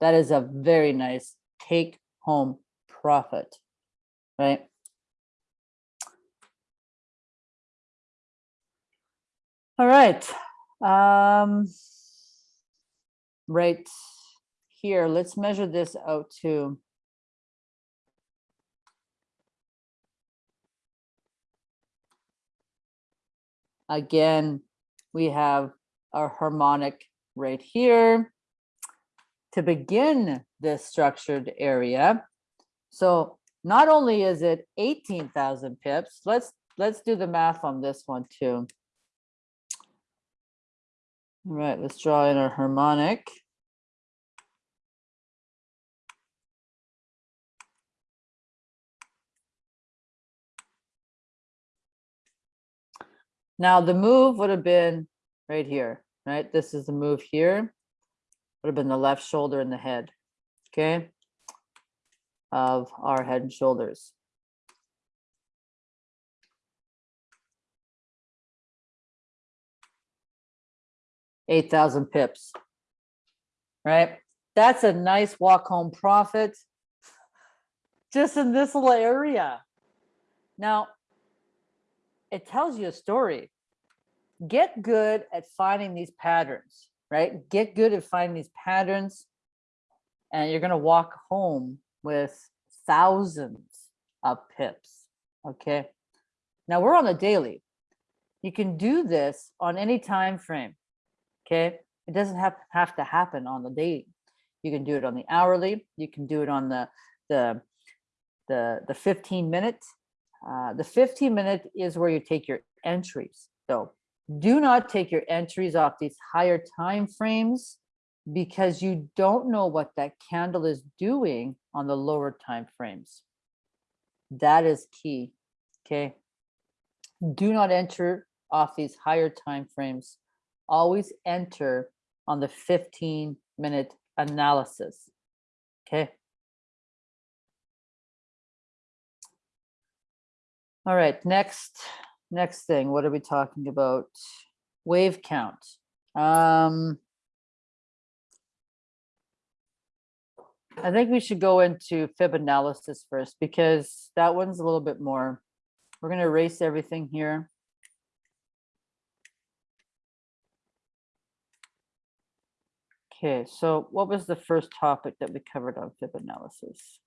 That is a very nice take home profit, right? All right. Um, right here, let's measure this out to again, we have our harmonic right here to begin this structured area. So not only is it 18,000 pips, let's let's do the math on this one too. All right, let's draw in our harmonic. Now the move would have been right here, right? This is the move here. Would have been the left shoulder and the head, okay? Of our head and shoulders. Eight thousand pips, right? That's a nice walk home profit just in this little area. Now, it tells you a story. Get good at finding these patterns, right? Get good at finding these patterns and you're going to walk home with thousands of pips, okay? Now we're on the daily. You can do this on any time frame, okay? It doesn't have, have to happen on the daily. You can do it on the hourly. You can do it on the, the, the, the 15 minute. Uh, the 15 minute is where you take your entries. So do not take your entries off these higher time frames because you don't know what that candle is doing on the lower time frames. That is key, okay? Do not enter off these higher time frames. Always enter on the 15 minute analysis, okay? All right, next, next thing, what are we talking about? Wave count. Um, I think we should go into fib analysis first because that one's a little bit more. We're going to erase everything here. Okay, so what was the first topic that we covered on fib analysis?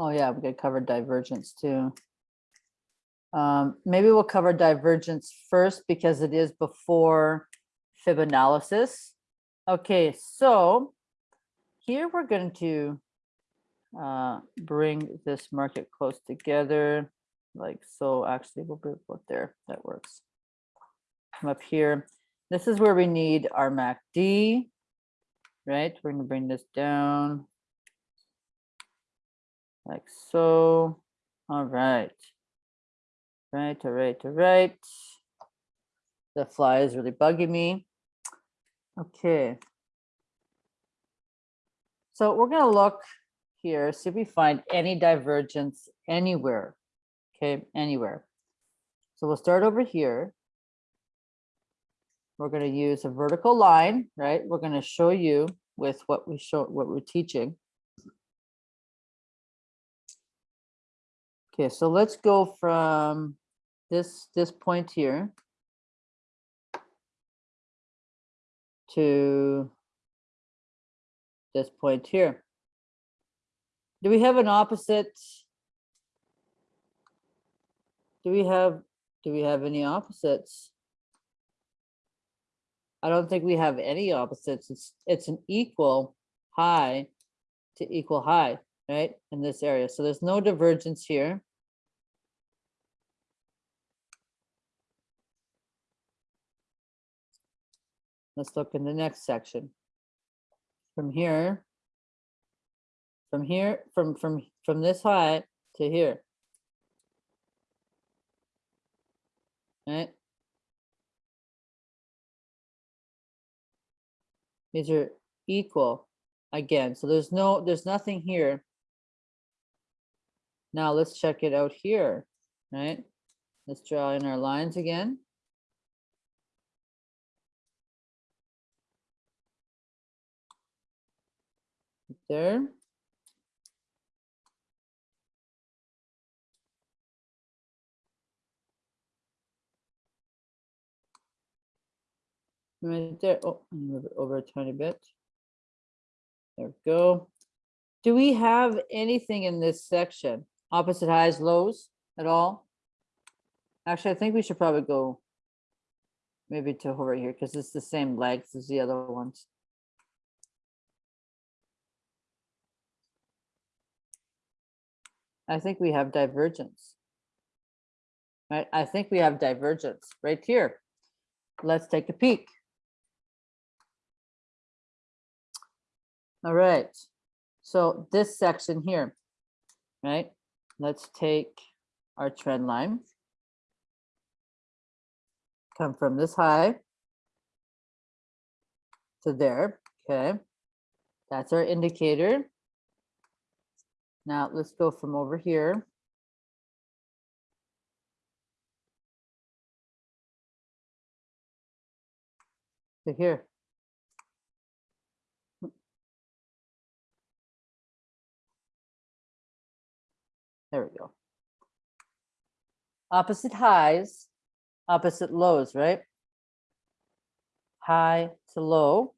Oh yeah, we could cover divergence too. Um, maybe we'll cover divergence first because it is before fib analysis. Okay, so here we're going to uh, bring this market close together like so. Actually, we'll put there. That works. Come up here. This is where we need our MACD, right? We're going to bring this down like so. All right. Right, all right, all right. The fly is really bugging me. Okay. So we're going to look here, see if we find any divergence anywhere. Okay, anywhere. So we'll start over here. We're going to use a vertical line, right? We're going to show you with what we show, what we're teaching. Okay, so let's go from this, this point here. to this point here. Do we have an opposite? Do we have, do we have any opposites? I don't think we have any opposites. It's, it's an equal high to equal high, right? In this area. So there's no divergence here. Let's look in the next section. From here. From here, from, from, from this high to here. Right? These are equal again, so there's no, there's nothing here. Now let's check it out here, right? Let's draw in our lines again. There. Right there, oh, move it over a tiny bit. There we go. Do we have anything in this section? Opposite highs, lows at all? Actually, I think we should probably go maybe to over here because it's the same length as the other ones. I think we have divergence. Right, I think we have divergence right here. Let's take a peek. All right, so this section here, right? Let's take our trend line. Come from this high to there, okay? That's our indicator. Now let's go from over here. To here. There we go. Opposite highs, opposite lows, right? High to low,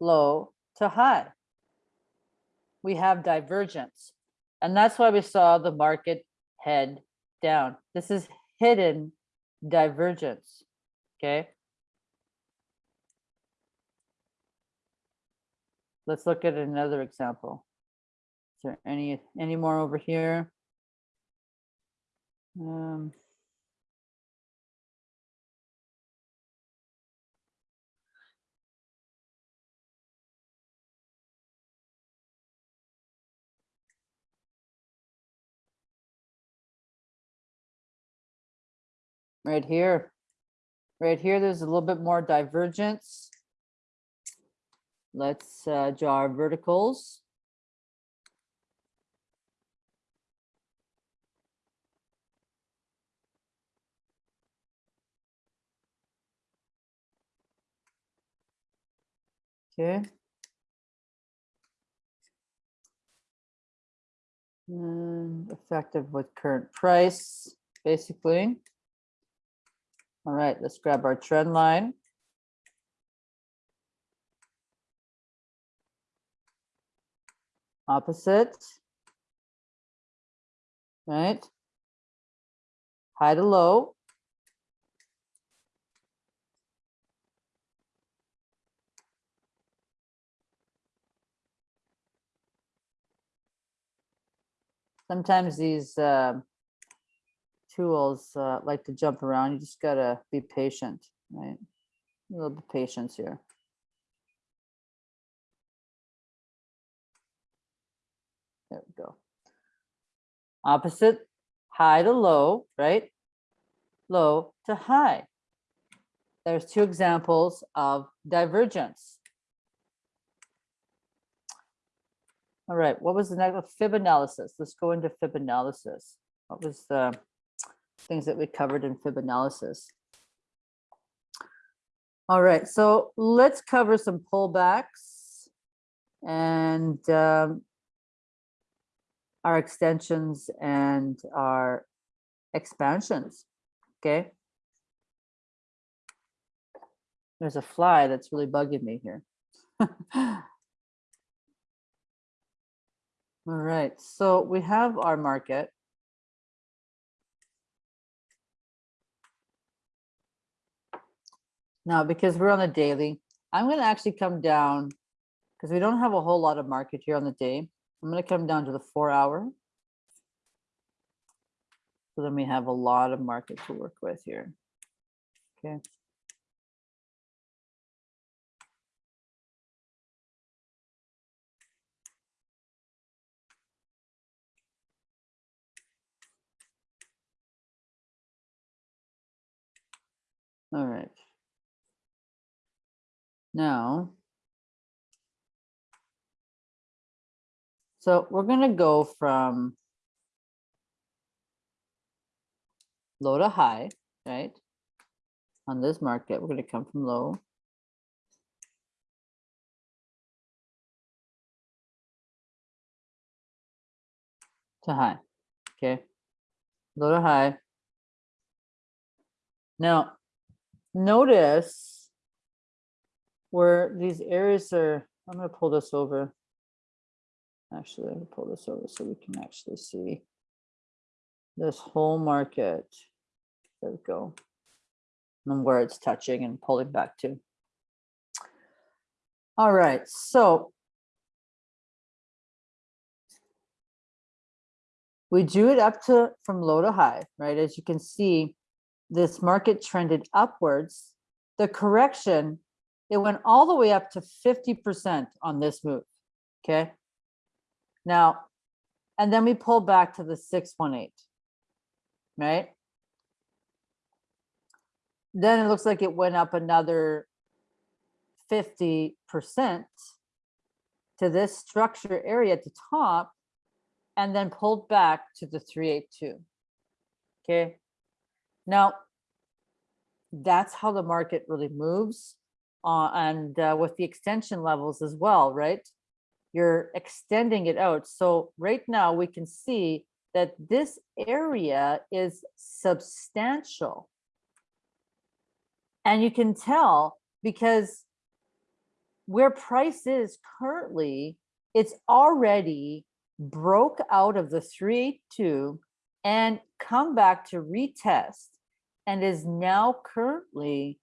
low to high. We have divergence. And that's why we saw the market head down. This is hidden divergence, okay? Let's look at another example. Is there any, any more over here? Um, Right here. Right here, there's a little bit more divergence. Let's uh, draw our verticals. Okay. And effective with current price, basically. All right, let's grab our trend line. Opposite. Right? High to low. Sometimes these uh, tools uh, like to jump around. You just gotta be patient, right? A little bit patience here. There we go. Opposite, high to low, right? Low to high. There's two examples of divergence. All right, what was the next fib analysis? Let's go into fib analysis. What was the things that we covered in fib analysis? All right, so let's cover some pullbacks and um, our extensions and our expansions, okay? There's a fly that's really bugging me here. All right, so we have our market. Now, because we're on the daily, I'm gonna actually come down, because we don't have a whole lot of market here on the day. I'm gonna come down to the four hour. So then we have a lot of market to work with here. Okay. All right. Now. So we're gonna go from low to high, right? On this market, we're gonna come from low. To high, okay? Low to high. Now, notice where these areas are, I'm gonna pull this over. Actually, I'm gonna pull this over so we can actually see this whole market. There we go. And where it's touching and pulling back to. All right, so we drew it up to from low to high, right? As you can see, this market trended upwards. The correction, it went all the way up to 50% on this move, okay? Now, and then we pull back to the 618, right? Then it looks like it went up another 50% to this structure area at the top and then pulled back to the 382. Okay. Now, that's how the market really moves. Uh, and uh, with the extension levels as well, right? You're extending it out. So right now we can see that this area is substantial. And you can tell because where price is currently, it's already broke out of the 382 and come back to retest and is now currently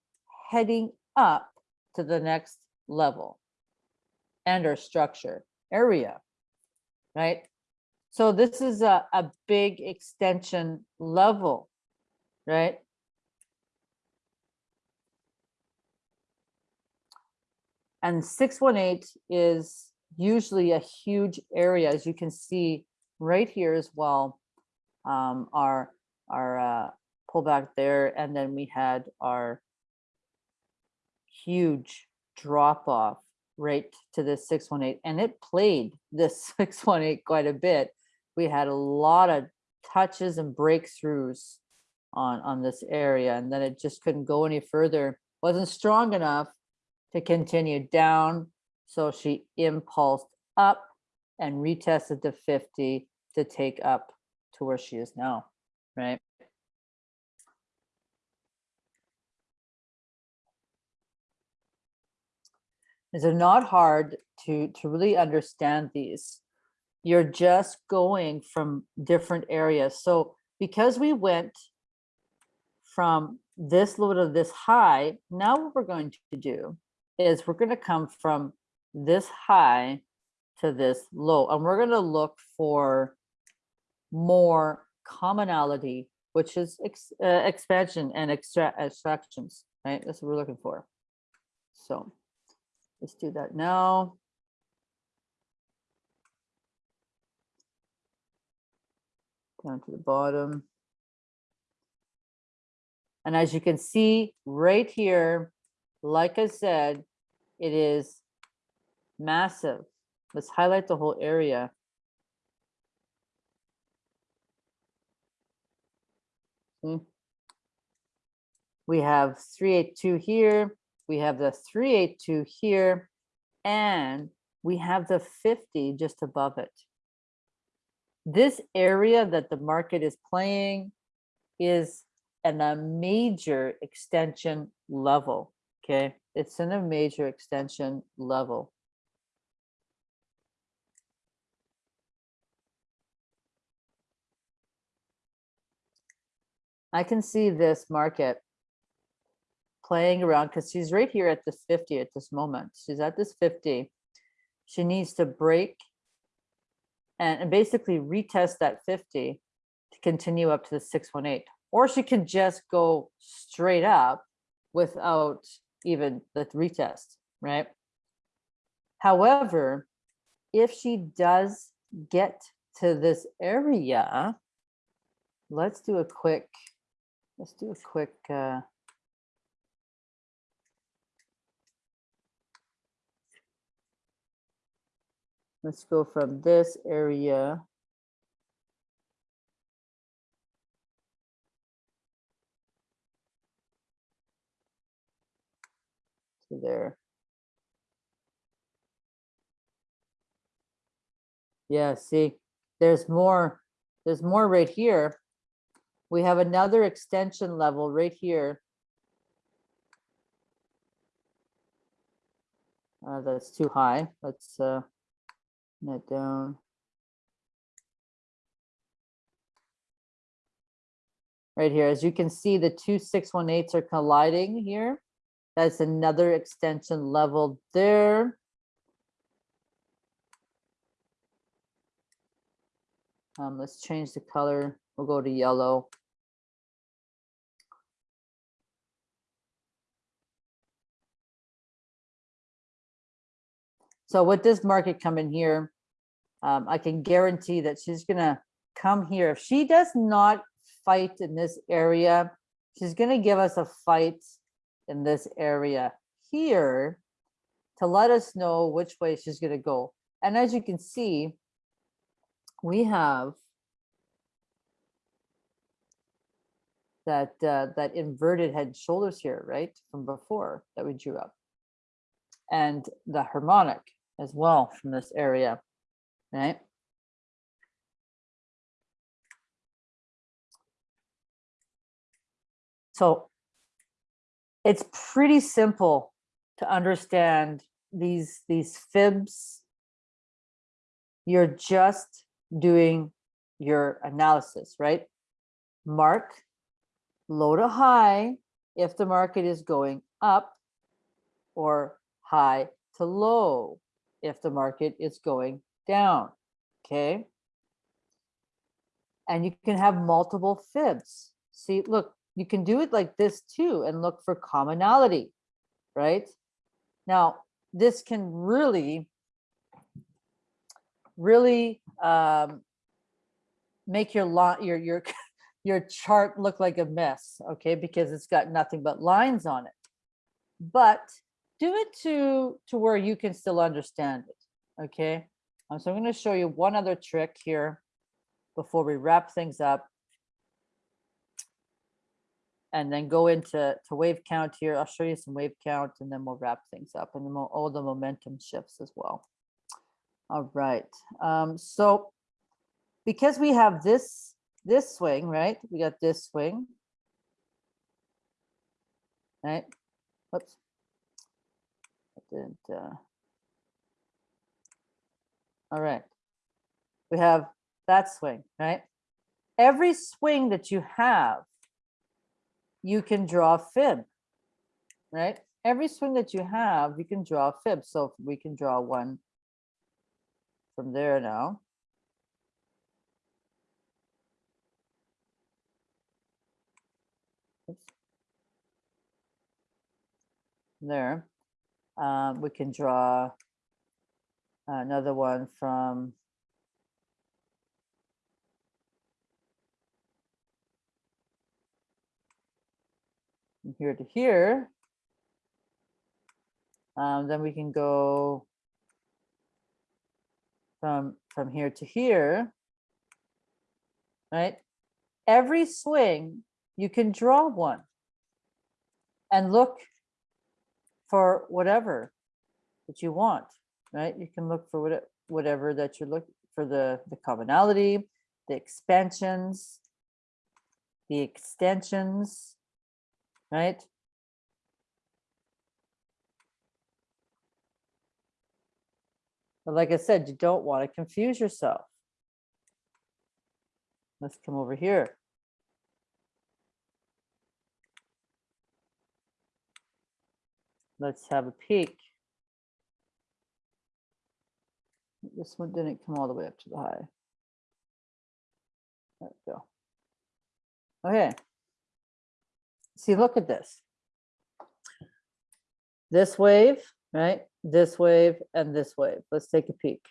heading up to the next level and our structure area, right? So this is a, a big extension level, right? And 618 is usually a huge area, as you can see right here as well. Um, our our uh, pullback there, and then we had our huge drop off right to this 618, and it played this 618 quite a bit. We had a lot of touches and breakthroughs on on this area, and then it just couldn't go any further. wasn't strong enough to continue down. So she impulsed up and retested to 50 to take up to where she is now, right? Is it not hard to, to really understand these? You're just going from different areas. So because we went from this low to this high, now what we're going to do is we're going to come from this high to this low, and we're going to look for more commonality, which is ex, uh, expansion and extra extractions, right? That's what we're looking for. So let's do that now. Down to the bottom. And as you can see right here, like I said, it is massive. Let's highlight the whole area. Hmm. We have 382 here, we have the 382 here, and we have the 50 just above it. This area that the market is playing is an, a major extension level. Okay, it's in a major extension level. I can see this market playing around because she's right here at this 50 at this moment. She's at this 50. She needs to break and, and basically retest that 50 to continue up to the 618. Or she can just go straight up without even the retest, right? However, if she does get to this area, let's do a quick, let's do a quick, uh, let's go from this area. To there. Yeah, see, there's more, there's more right here. We have another extension level right here. Uh, that's too high. Let's, uh, that down. Right here, as you can see, the two six one eights are colliding here. That's another extension level there. Um, let's change the color. We'll go to yellow. So with this market coming here, um, I can guarantee that she's gonna come here. If she does not fight in this area, she's gonna give us a fight in this area here to let us know which way she's gonna go. And as you can see, we have that uh, that inverted head and shoulders here, right, from before that we drew up. And the harmonic as well from this area, right? So it's pretty simple to understand these these fibs. You're just doing your analysis, right? Mark low to high if the market is going up or high to low if the market is going down, okay? And you can have multiple fibs. See, look, you can do it like this too and look for commonality, right? Now, this can really, really um, make your lot, your, your, your chart look like a mess, okay? Because it's got nothing but lines on it. But do it to, to where you can still understand it, okay? Um, so I'm gonna show you one other trick here before we wrap things up. And then go into to wave count here. I'll show you some wave count and then we'll wrap things up and then all the momentum shifts as well. All right, um, so because we have this this swing, right? We got this swing. Right? Whoops. I didn't, uh, all right. We have that swing, right? Every swing that you have, you can draw a fib, right? Every swing that you have, you can draw a fib. So we can draw one from there now. Oops. There. Um, we can draw another one from here to here. Um, then we can go from from here to here. Right? Every swing you can draw one and look for whatever that you want, right? You can look for what, whatever that you're looking for the, the commonality, the expansions, the extensions, right? But like I said, you don't want to confuse yourself. Let's come over here. Let's have a peek. This one didn't come all the way up to the high. There we go. Okay. See, look at this. This wave, right? This wave and this wave. Let's take a peek.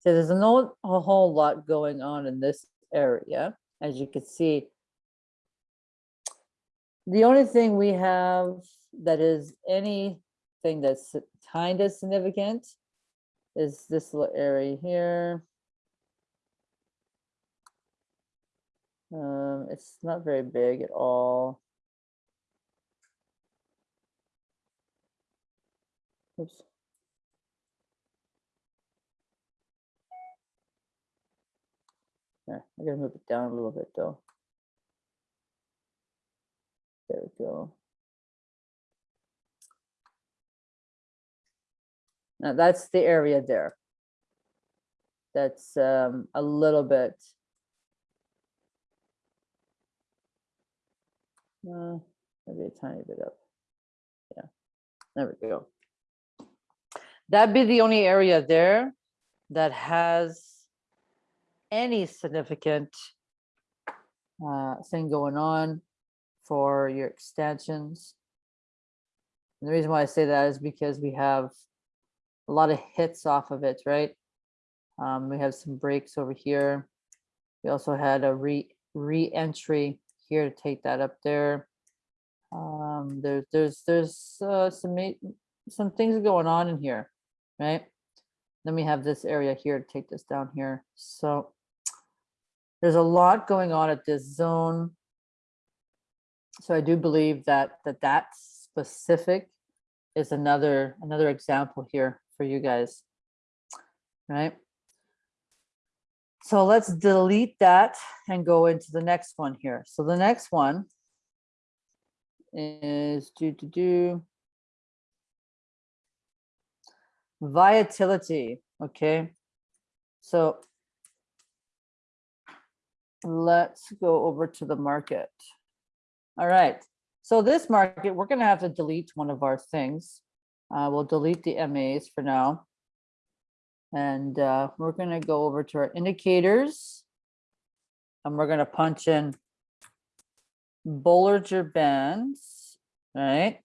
So there's no a whole lot going on in this area, as you can see. The only thing we have that is anything that's kind of significant is this little area here. Um, it's not very big at all. Oops. I gotta move it down a little bit though. There we go. Now that's the area there. That's um, a little bit. Uh, maybe a tiny bit up. Yeah, there we go. That'd be the only area there that has any significant uh, thing going on for your extensions. And the reason why I say that is because we have a lot of hits off of it, right? Um, we have some breaks over here. We also had a re re-entry here to take that up there. Um, there's there's there's uh, some some things going on in here, right? Then we have this area here to take this down here. So there's a lot going on at this zone. So I do believe that that that specific is another another example here for you guys, right? So let's delete that and go into the next one here. So the next one is do do do volatility. Okay, so let's go over to the market. All right, so this market, we're gonna have to delete one of our things. Uh, we'll delete the MAs for now. And uh, we're gonna go over to our indicators. And we're gonna punch in Bollinger Bands, right?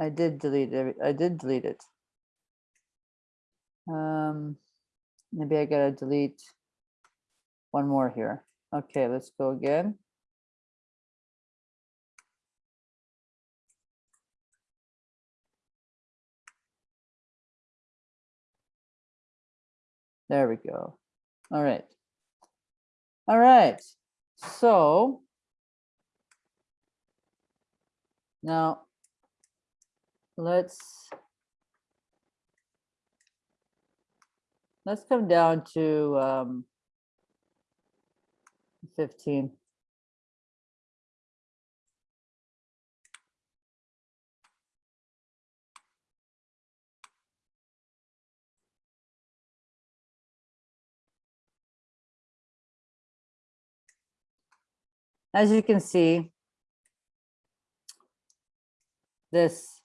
I did delete every, I did delete it. Um, maybe I gotta delete one more here. Okay, let's go again. There we go. All right. All right. So now let's let's come down to um, 15. As you can see, this,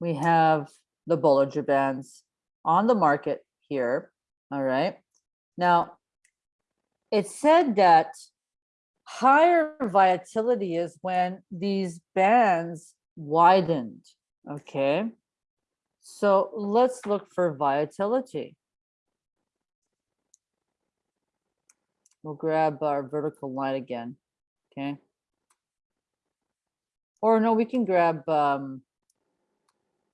we have the Bollinger Bands on the market here, all right? Now, it said that higher volatility is when these bands widened, okay? So let's look for volatility. We'll grab our vertical line again, okay? Or no, we can grab um,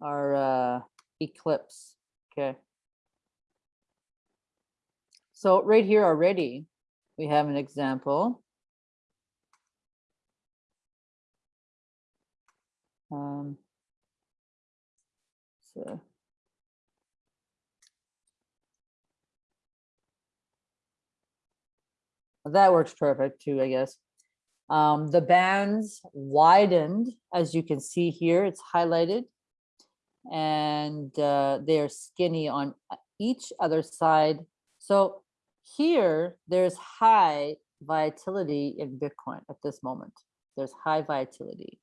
our uh, ellipse, okay? So right here already, we have an example. Um, so. That works perfect too, I guess. Um, the bands widened, as you can see here, it's highlighted. And uh, they're skinny on uh, each other side. So here, there's high volatility in Bitcoin at this moment. There's high volatility.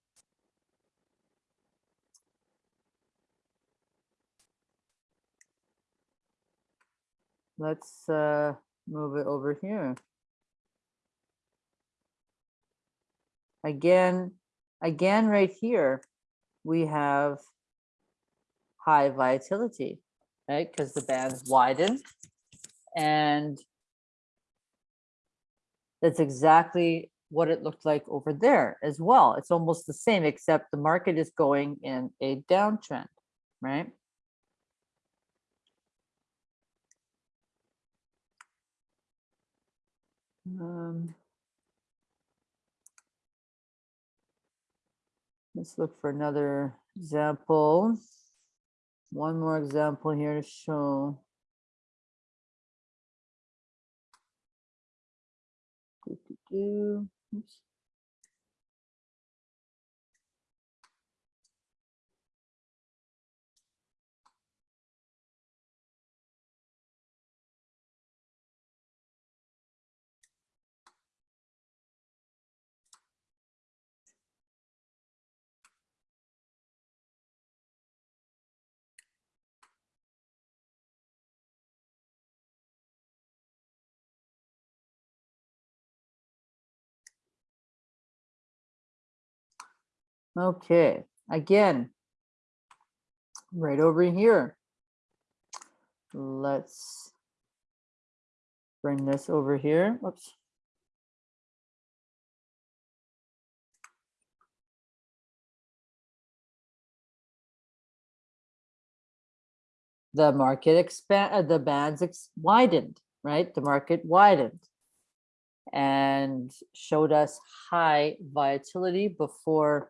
Let's uh, move it over here. Again, again, right here, we have high volatility, right? Because the bands widen and that's exactly what it looked like over there as well. It's almost the same, except the market is going in a downtrend, right? Um, let's look for another example. One more example here to show. Do, do, do. Oops. Okay, again, right over here. Let's bring this over here. Whoops. The market expand, uh, the bands ex- widened, right? The market widened and showed us high volatility before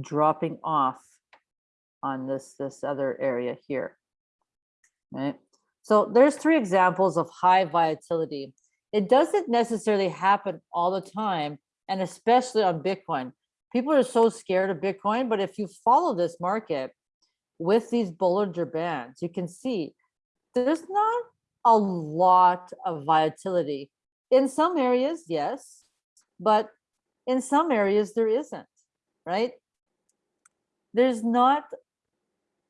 dropping off on this this other area here right? So there's three examples of high volatility. It doesn't necessarily happen all the time and especially on bitcoin. People are so scared of bitcoin but if you follow this market with these bollinger bands you can see there's not a lot of volatility. In some areas yes but in some areas there isn't right there's not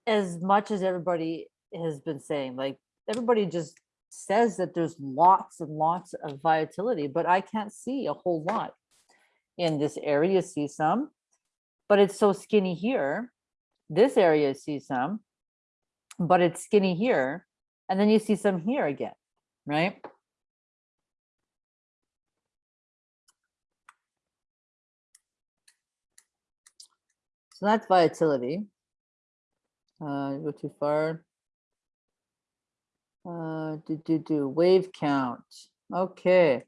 as much as everybody has been saying. Like everybody just says that there's lots and lots of volatility, but I can't see a whole lot in this area. See some, but it's so skinny here. This area see some, but it's skinny here. And then you see some here again, right? So that's volatility. Uh, go too far. Uh, do, do, do, wave count. Okay.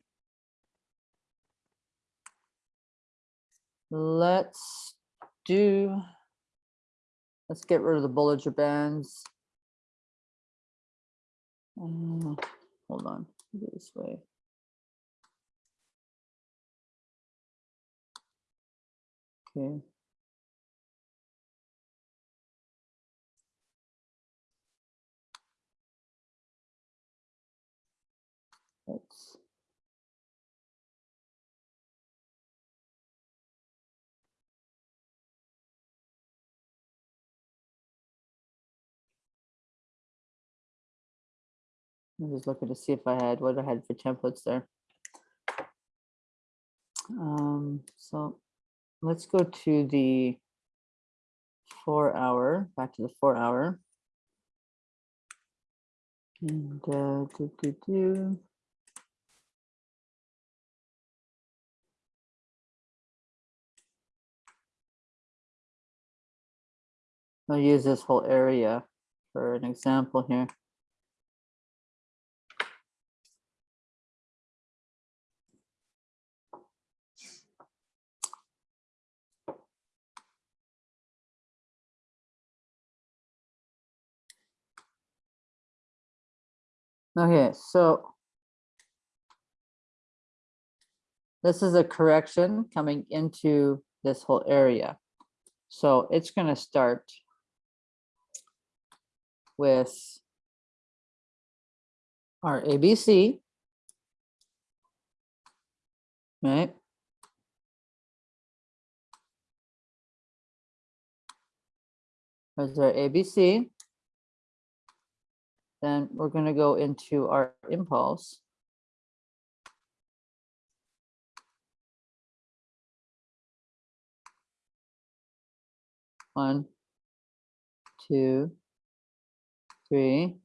Let's do, let's get rid of the Bollinger Bands. Uh, hold on, this way. Okay. I'm just looking to see if I had what I had for templates there. Um, so let's go to the four hour, back to the four hour. And uh, do, do, do. I'll use this whole area for an example here. Okay, so this is a correction coming into this whole area. So it's gonna start with our ABC. Right? There's our ABC. Then we're gonna go into our impulse. One, two, three,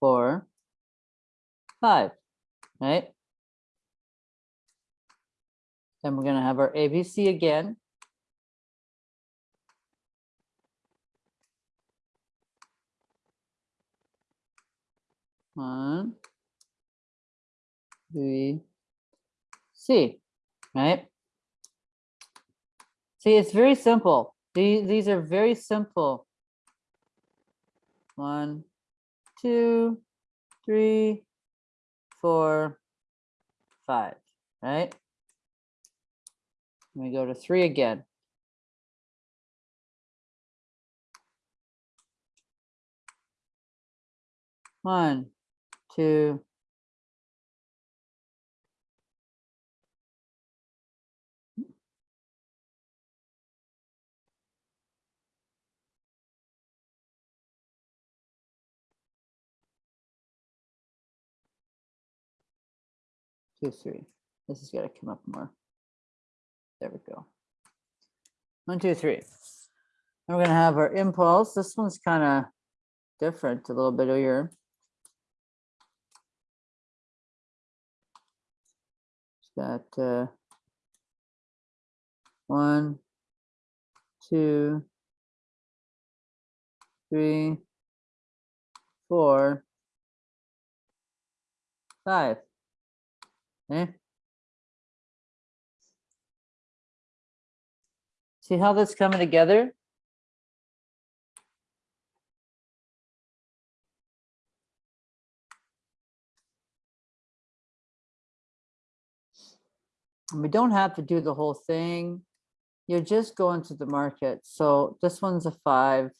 four, five, right? Then we're gonna have our ABC again. One, three, C, right? See, it's very simple. These, these are very simple. One, two, three, four, five, right? Let me go to three again. One, two, two, three. This has got to come up more. There we go. One, two, three. And we're gonna have our impulse. This one's kind of different, a little bit here. Got uh, one, two, three, four, five. Okay. See how that's coming together? We don't have to do the whole thing. You're just going to the market. So this one's a five.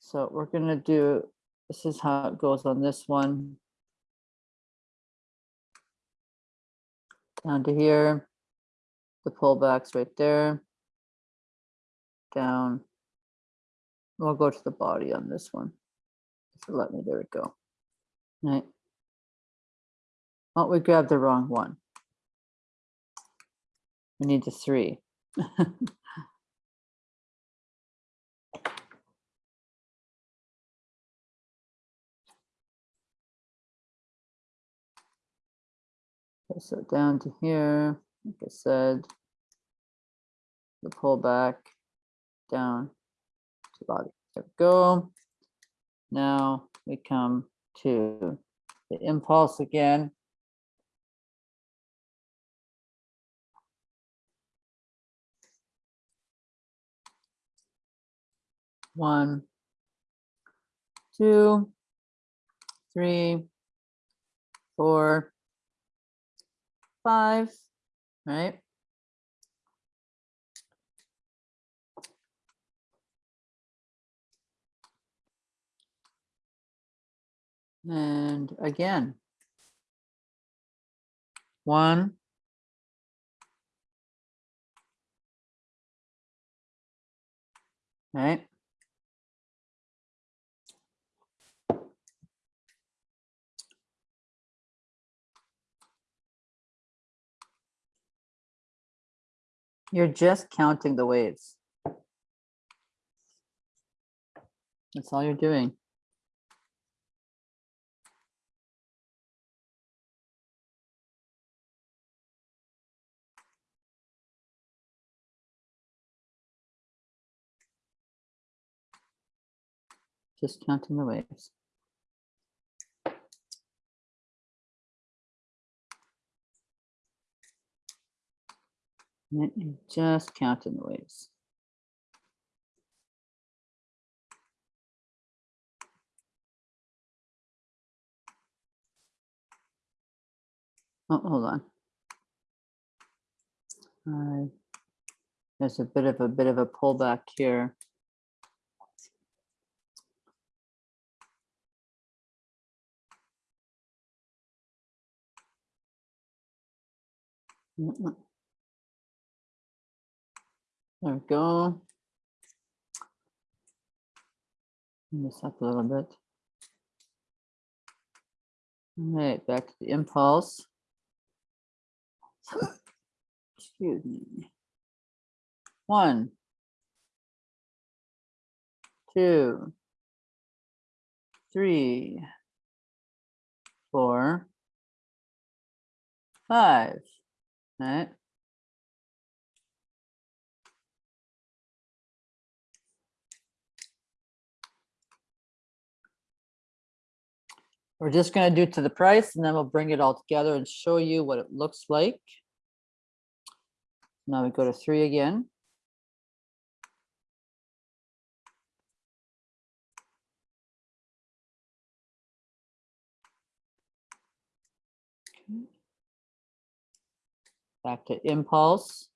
So we're gonna do, this is how it goes on this one. Down to here. The pullbacks right there. Down. We'll go to the body on this one. Let me, there we go. Right. Oh, we grabbed the wrong one. We need the three. So down to here, like I said, the pullback down to body. There we go. Now we come to the impulse again. One, two, three, four, five, right? And again. One. Right? You're just counting the waves. That's all you're doing. Just counting the waves. Let me just count the waves. Oh, hold on. Uh, there's a bit of a bit of a pullback here. Mm -mm. There we go. This up a little bit. All right, back to the impulse. Excuse me. One. Two. Three. Four. Five. Right. We're just gonna do to the price and then we'll bring it all together and show you what it looks like. Now we go to three again. Okay. Back to impulse.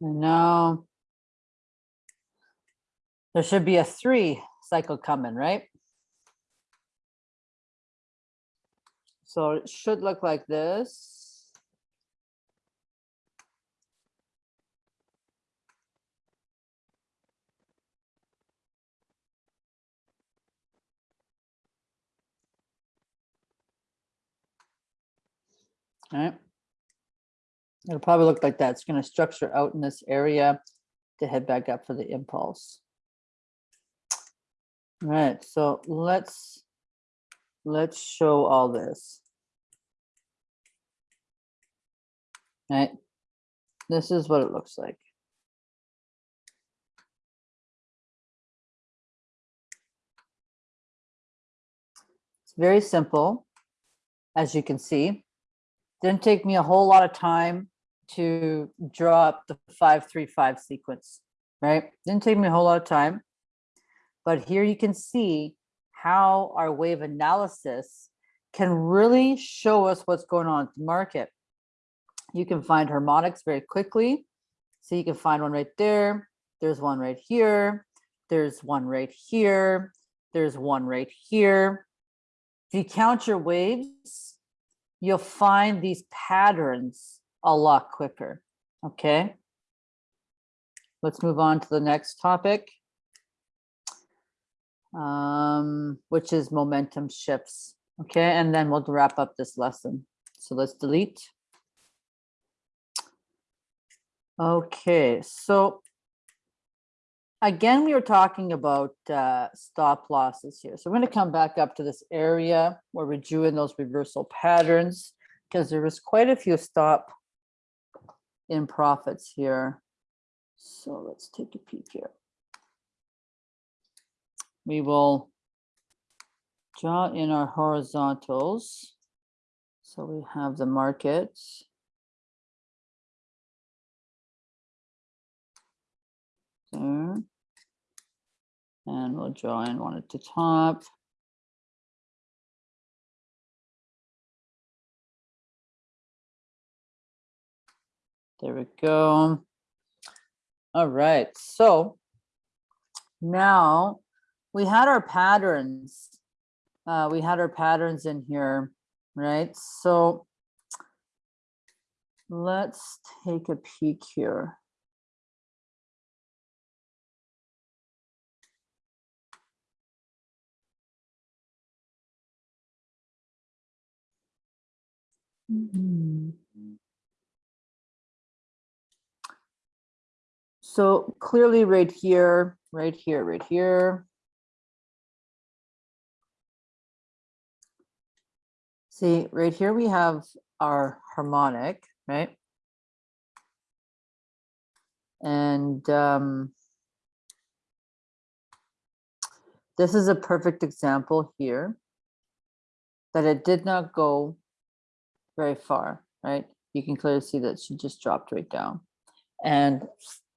Now there should be a three cycle coming, right? So it should look like this. All right. It'll probably look like that. It's gonna structure out in this area to head back up for the impulse. All right, so let's, let's show all this. All right, this is what it looks like. It's very simple, as you can see. Didn't take me a whole lot of time to draw up the five, three, five sequence, right? Didn't take me a whole lot of time. But here you can see how our wave analysis can really show us what's going on at the market. You can find harmonics very quickly. So you can find one right there. There's one right here. There's one right here. There's one right here. If you count your waves, you'll find these patterns a lot quicker. Okay. Let's move on to the next topic, um, which is momentum shifts. Okay, and then we'll wrap up this lesson. So let's delete. Okay, so again, we were talking about uh, stop losses here. So we're going to come back up to this area where we drew in those reversal patterns because there was quite a few stop in profits here. So let's take a peek here. We will draw in our horizontals. So we have the markets. There. And we'll draw in one at the top. There we go. All right, so now we had our patterns. Uh, we had our patterns in here, right? So let's take a peek here. Mhm. So clearly right here, right here, right here. See, right here we have our harmonic, right? And um, This is a perfect example here that it did not go very far, right? You can clearly see that she just dropped right down. And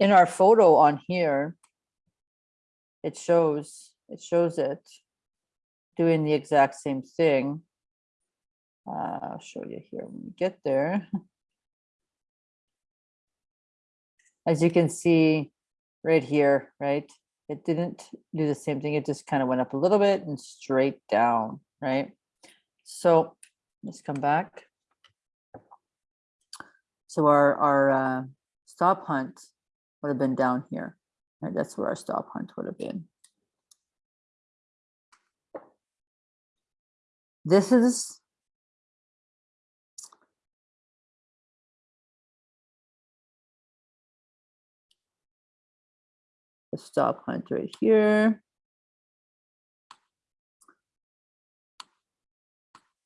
in our photo on here, it shows, it shows it doing the exact same thing. Uh, I'll show you here when we get there. As you can see right here, right? It didn't do the same thing. It just kind of went up a little bit and straight down, right? So let's come back. So our, our uh, stop hunt would have been down here. Right? That's where our stop hunt would have been. This is the stop hunt right here.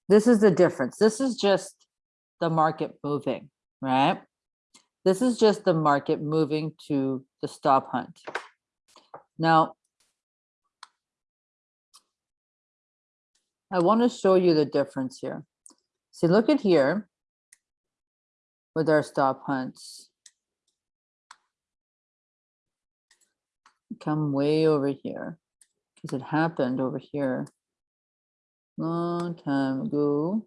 This is the difference. This is just the market moving, right? This is just the market moving to the stop hunt. Now, I want to show you the difference here. See, look at here with our stop hunts. Come way over here because it happened over here long time ago.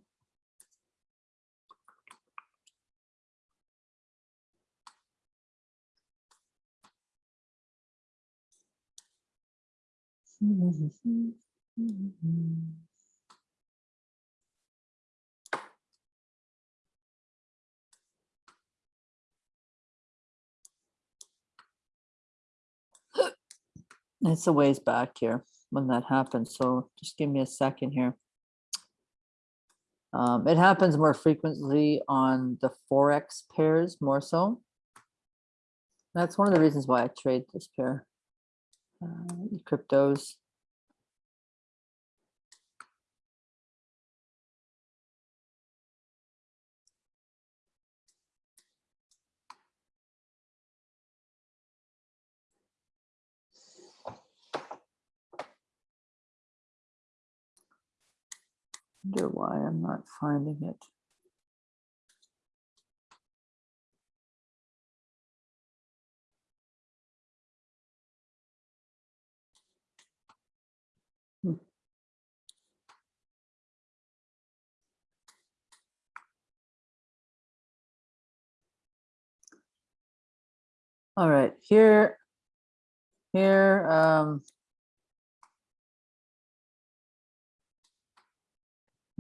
It's a ways back here when that happened, so just give me a second here. Um, it happens more frequently on the Forex pairs more so. That's one of the reasons why I trade this pair. Uh, cryptos. Wonder why I'm not finding it. All right, here, here, um,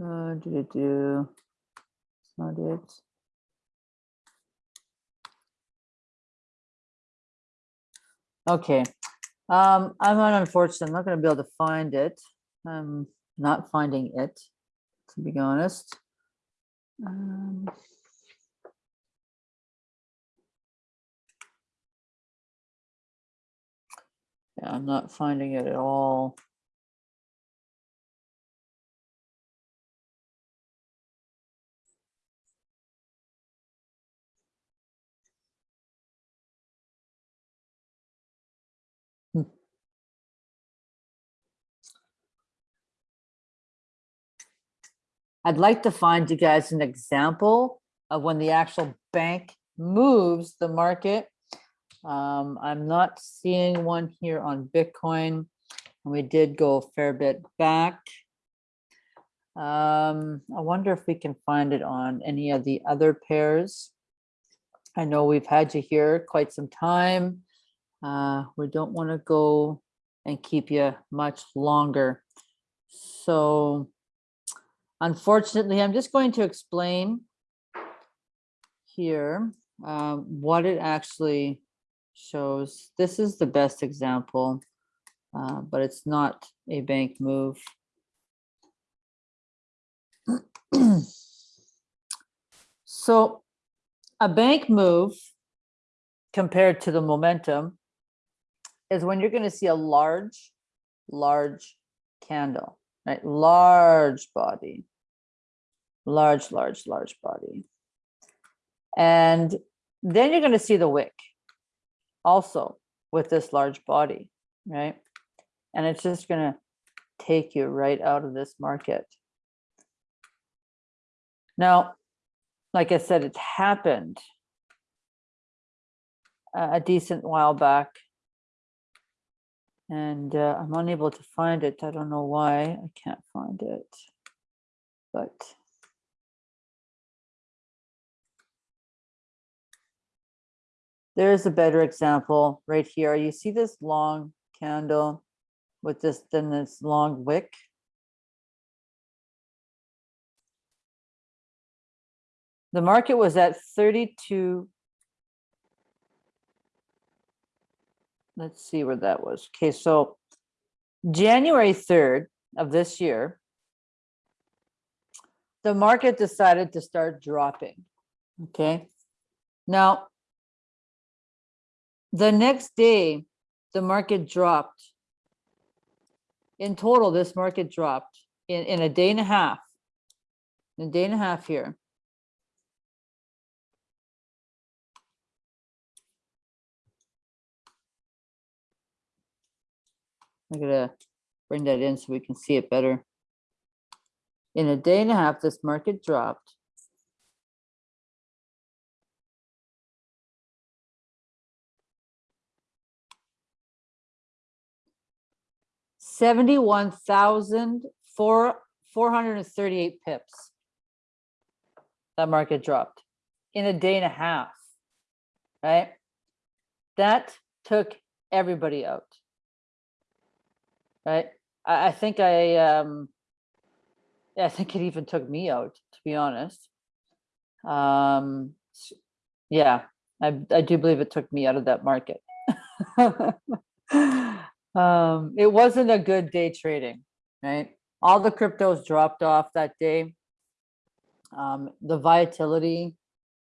Uh, do do. It's not it. Okay, um, I'm not unfortunate. I'm not going to be able to find it. I'm not finding it, to be honest. Um, yeah, I'm not finding it at all. Hmm. I'd like to find you guys an example of when the actual bank moves the market. Um, I'm not seeing one here on Bitcoin. And we did go a fair bit back. Um, I wonder if we can find it on any of the other pairs. I know we've had you here quite some time. Uh, we don't want to go and keep you much longer. So Unfortunately, I'm just going to explain here um, what it actually shows. This is the best example, uh, but it's not a bank move. so a bank move compared to the momentum is when you're going to see a large, large candle right? Large body, large, large, large body. And then you're going to see the wick also with this large body, right? and it's just gonna take you right out of this market. Now, like I said, it's happened a a decent while back. And uh, I'm unable to find it. I don't know why. I can't find it. But there's a better example right here. You see this long candle with this, then this long wick? The market was at 32. Let's see where that was. Okay, so January 3rd of this year, the market decided to start dropping. Okay. Now, the next day, the market dropped. In total, this market dropped in, in a day and a half. In a day and a half here. I'm gonna bring that in so we can see it better. In a day and a half, this market dropped. Seventy-one thousand four, four hundred and thirty-eight pips. That market dropped in a day and a half. Right? That took everybody out right? I, I think I, um, I think it even took me out, to be honest. Um, yeah, I, I do believe it took me out of that market. Um, it wasn't a good day trading, right? All the cryptos dropped off that day. Um, the volatility,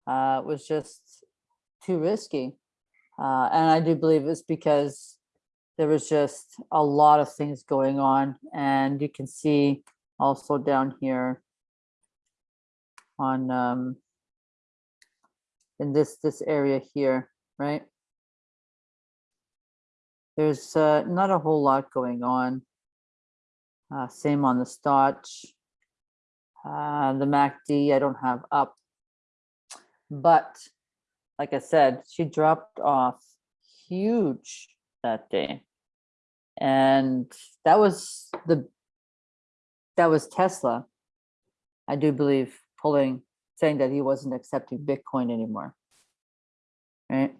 uh, was just too risky. Uh, and I do believe it's because there was just a lot of things going on and you can see also down here on um in this this area here right there's uh, not a whole lot going on. Uh, same on the stoch uh, the MACD I don't have up. But like I said she dropped off huge that day. And that was the that was tesla i do believe pulling saying that he wasn't accepting bitcoin anymore. Right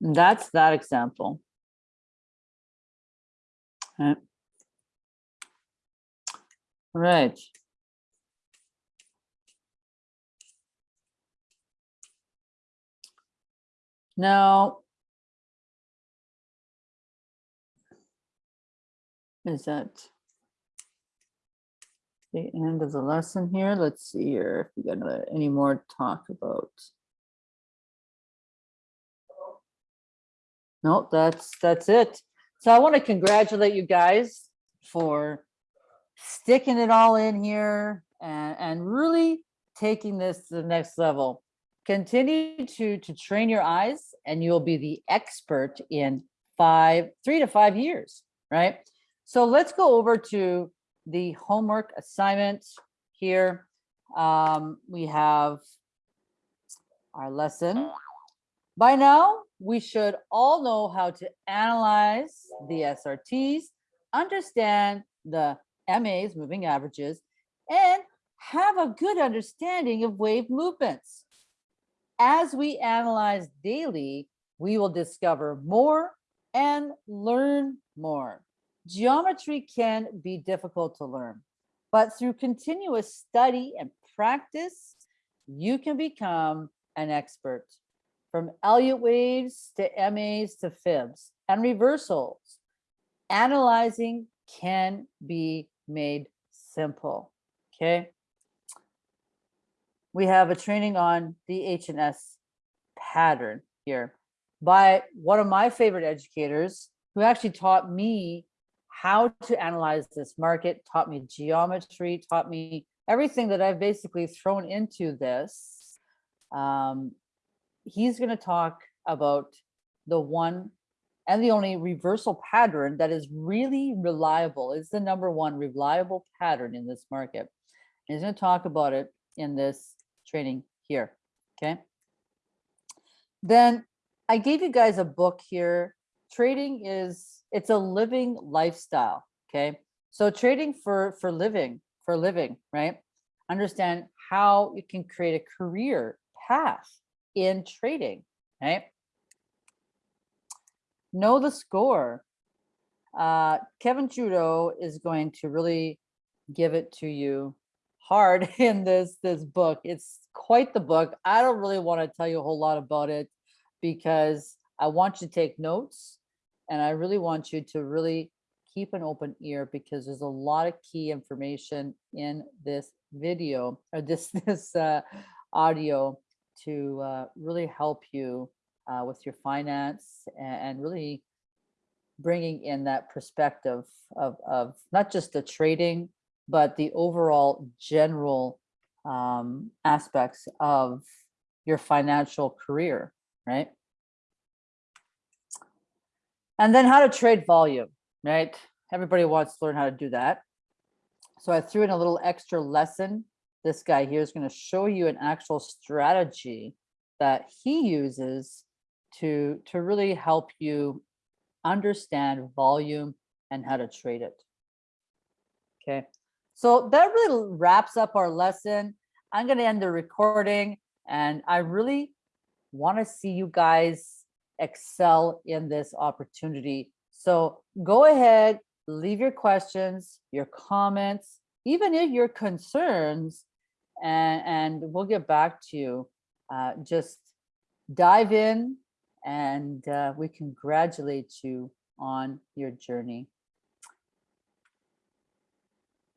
that's that example right right Now. Is that the end of the lesson here? Let's see here if we got uh, any more talk about. No, that's, that's it. So I want to congratulate you guys for sticking it all in here and, and really taking this to the next level. Continue to to train your eyes and you'll be the expert in five three to five years right? So let's go over to the homework assignment here. Um, we have our lesson. By now we should all know how to analyze the srts understand the mas moving averages and have a good understanding of wave movements as we analyze daily, we will discover more and learn more. Geometry can be difficult to learn, but through continuous study and practice, you can become an expert. From Elliott waves to MAs to fibs and reversals, analyzing can be made simple, okay? we have a training on the H&S pattern here by one of my favorite educators who actually taught me how to analyze this market, taught me geometry, taught me everything that I've basically thrown into this. Um, he's going to talk about the one and the only reversal pattern that is really reliable. It's the number one reliable pattern in this market. And he's going to talk about it in this training here. Okay. Then I gave you guys a book here. Trading is it's a living lifestyle. Okay. So trading for for living for living, right? Understand how you can create a career path in trading, right? Know the score. Uh, Kevin Trudeau is going to really give it to you hard in this this book. It's quite the book. I don't really want to tell you a whole lot about it because I want you to take notes and I really want you to really keep an open ear because there's a lot of key information in this video or this this uh, audio to uh, really help you uh, with your finance and, really bringing in that perspective of, of not just the trading, but the overall general um, aspects of your financial career, right? And then how to trade volume, right? Everybody wants to learn how to do that. So I threw in a little extra lesson. This guy here is going to show you an actual strategy that he uses to, to really help you understand volume and how to trade it. Okay, so that really wraps up our lesson. I'm going to end the recording and I really want to see you guys excel in this opportunity. So go ahead, leave your questions, your comments, even if your concerns, and, and we'll get back to you. Uh, just dive in and uh, we congratulate you on your journey.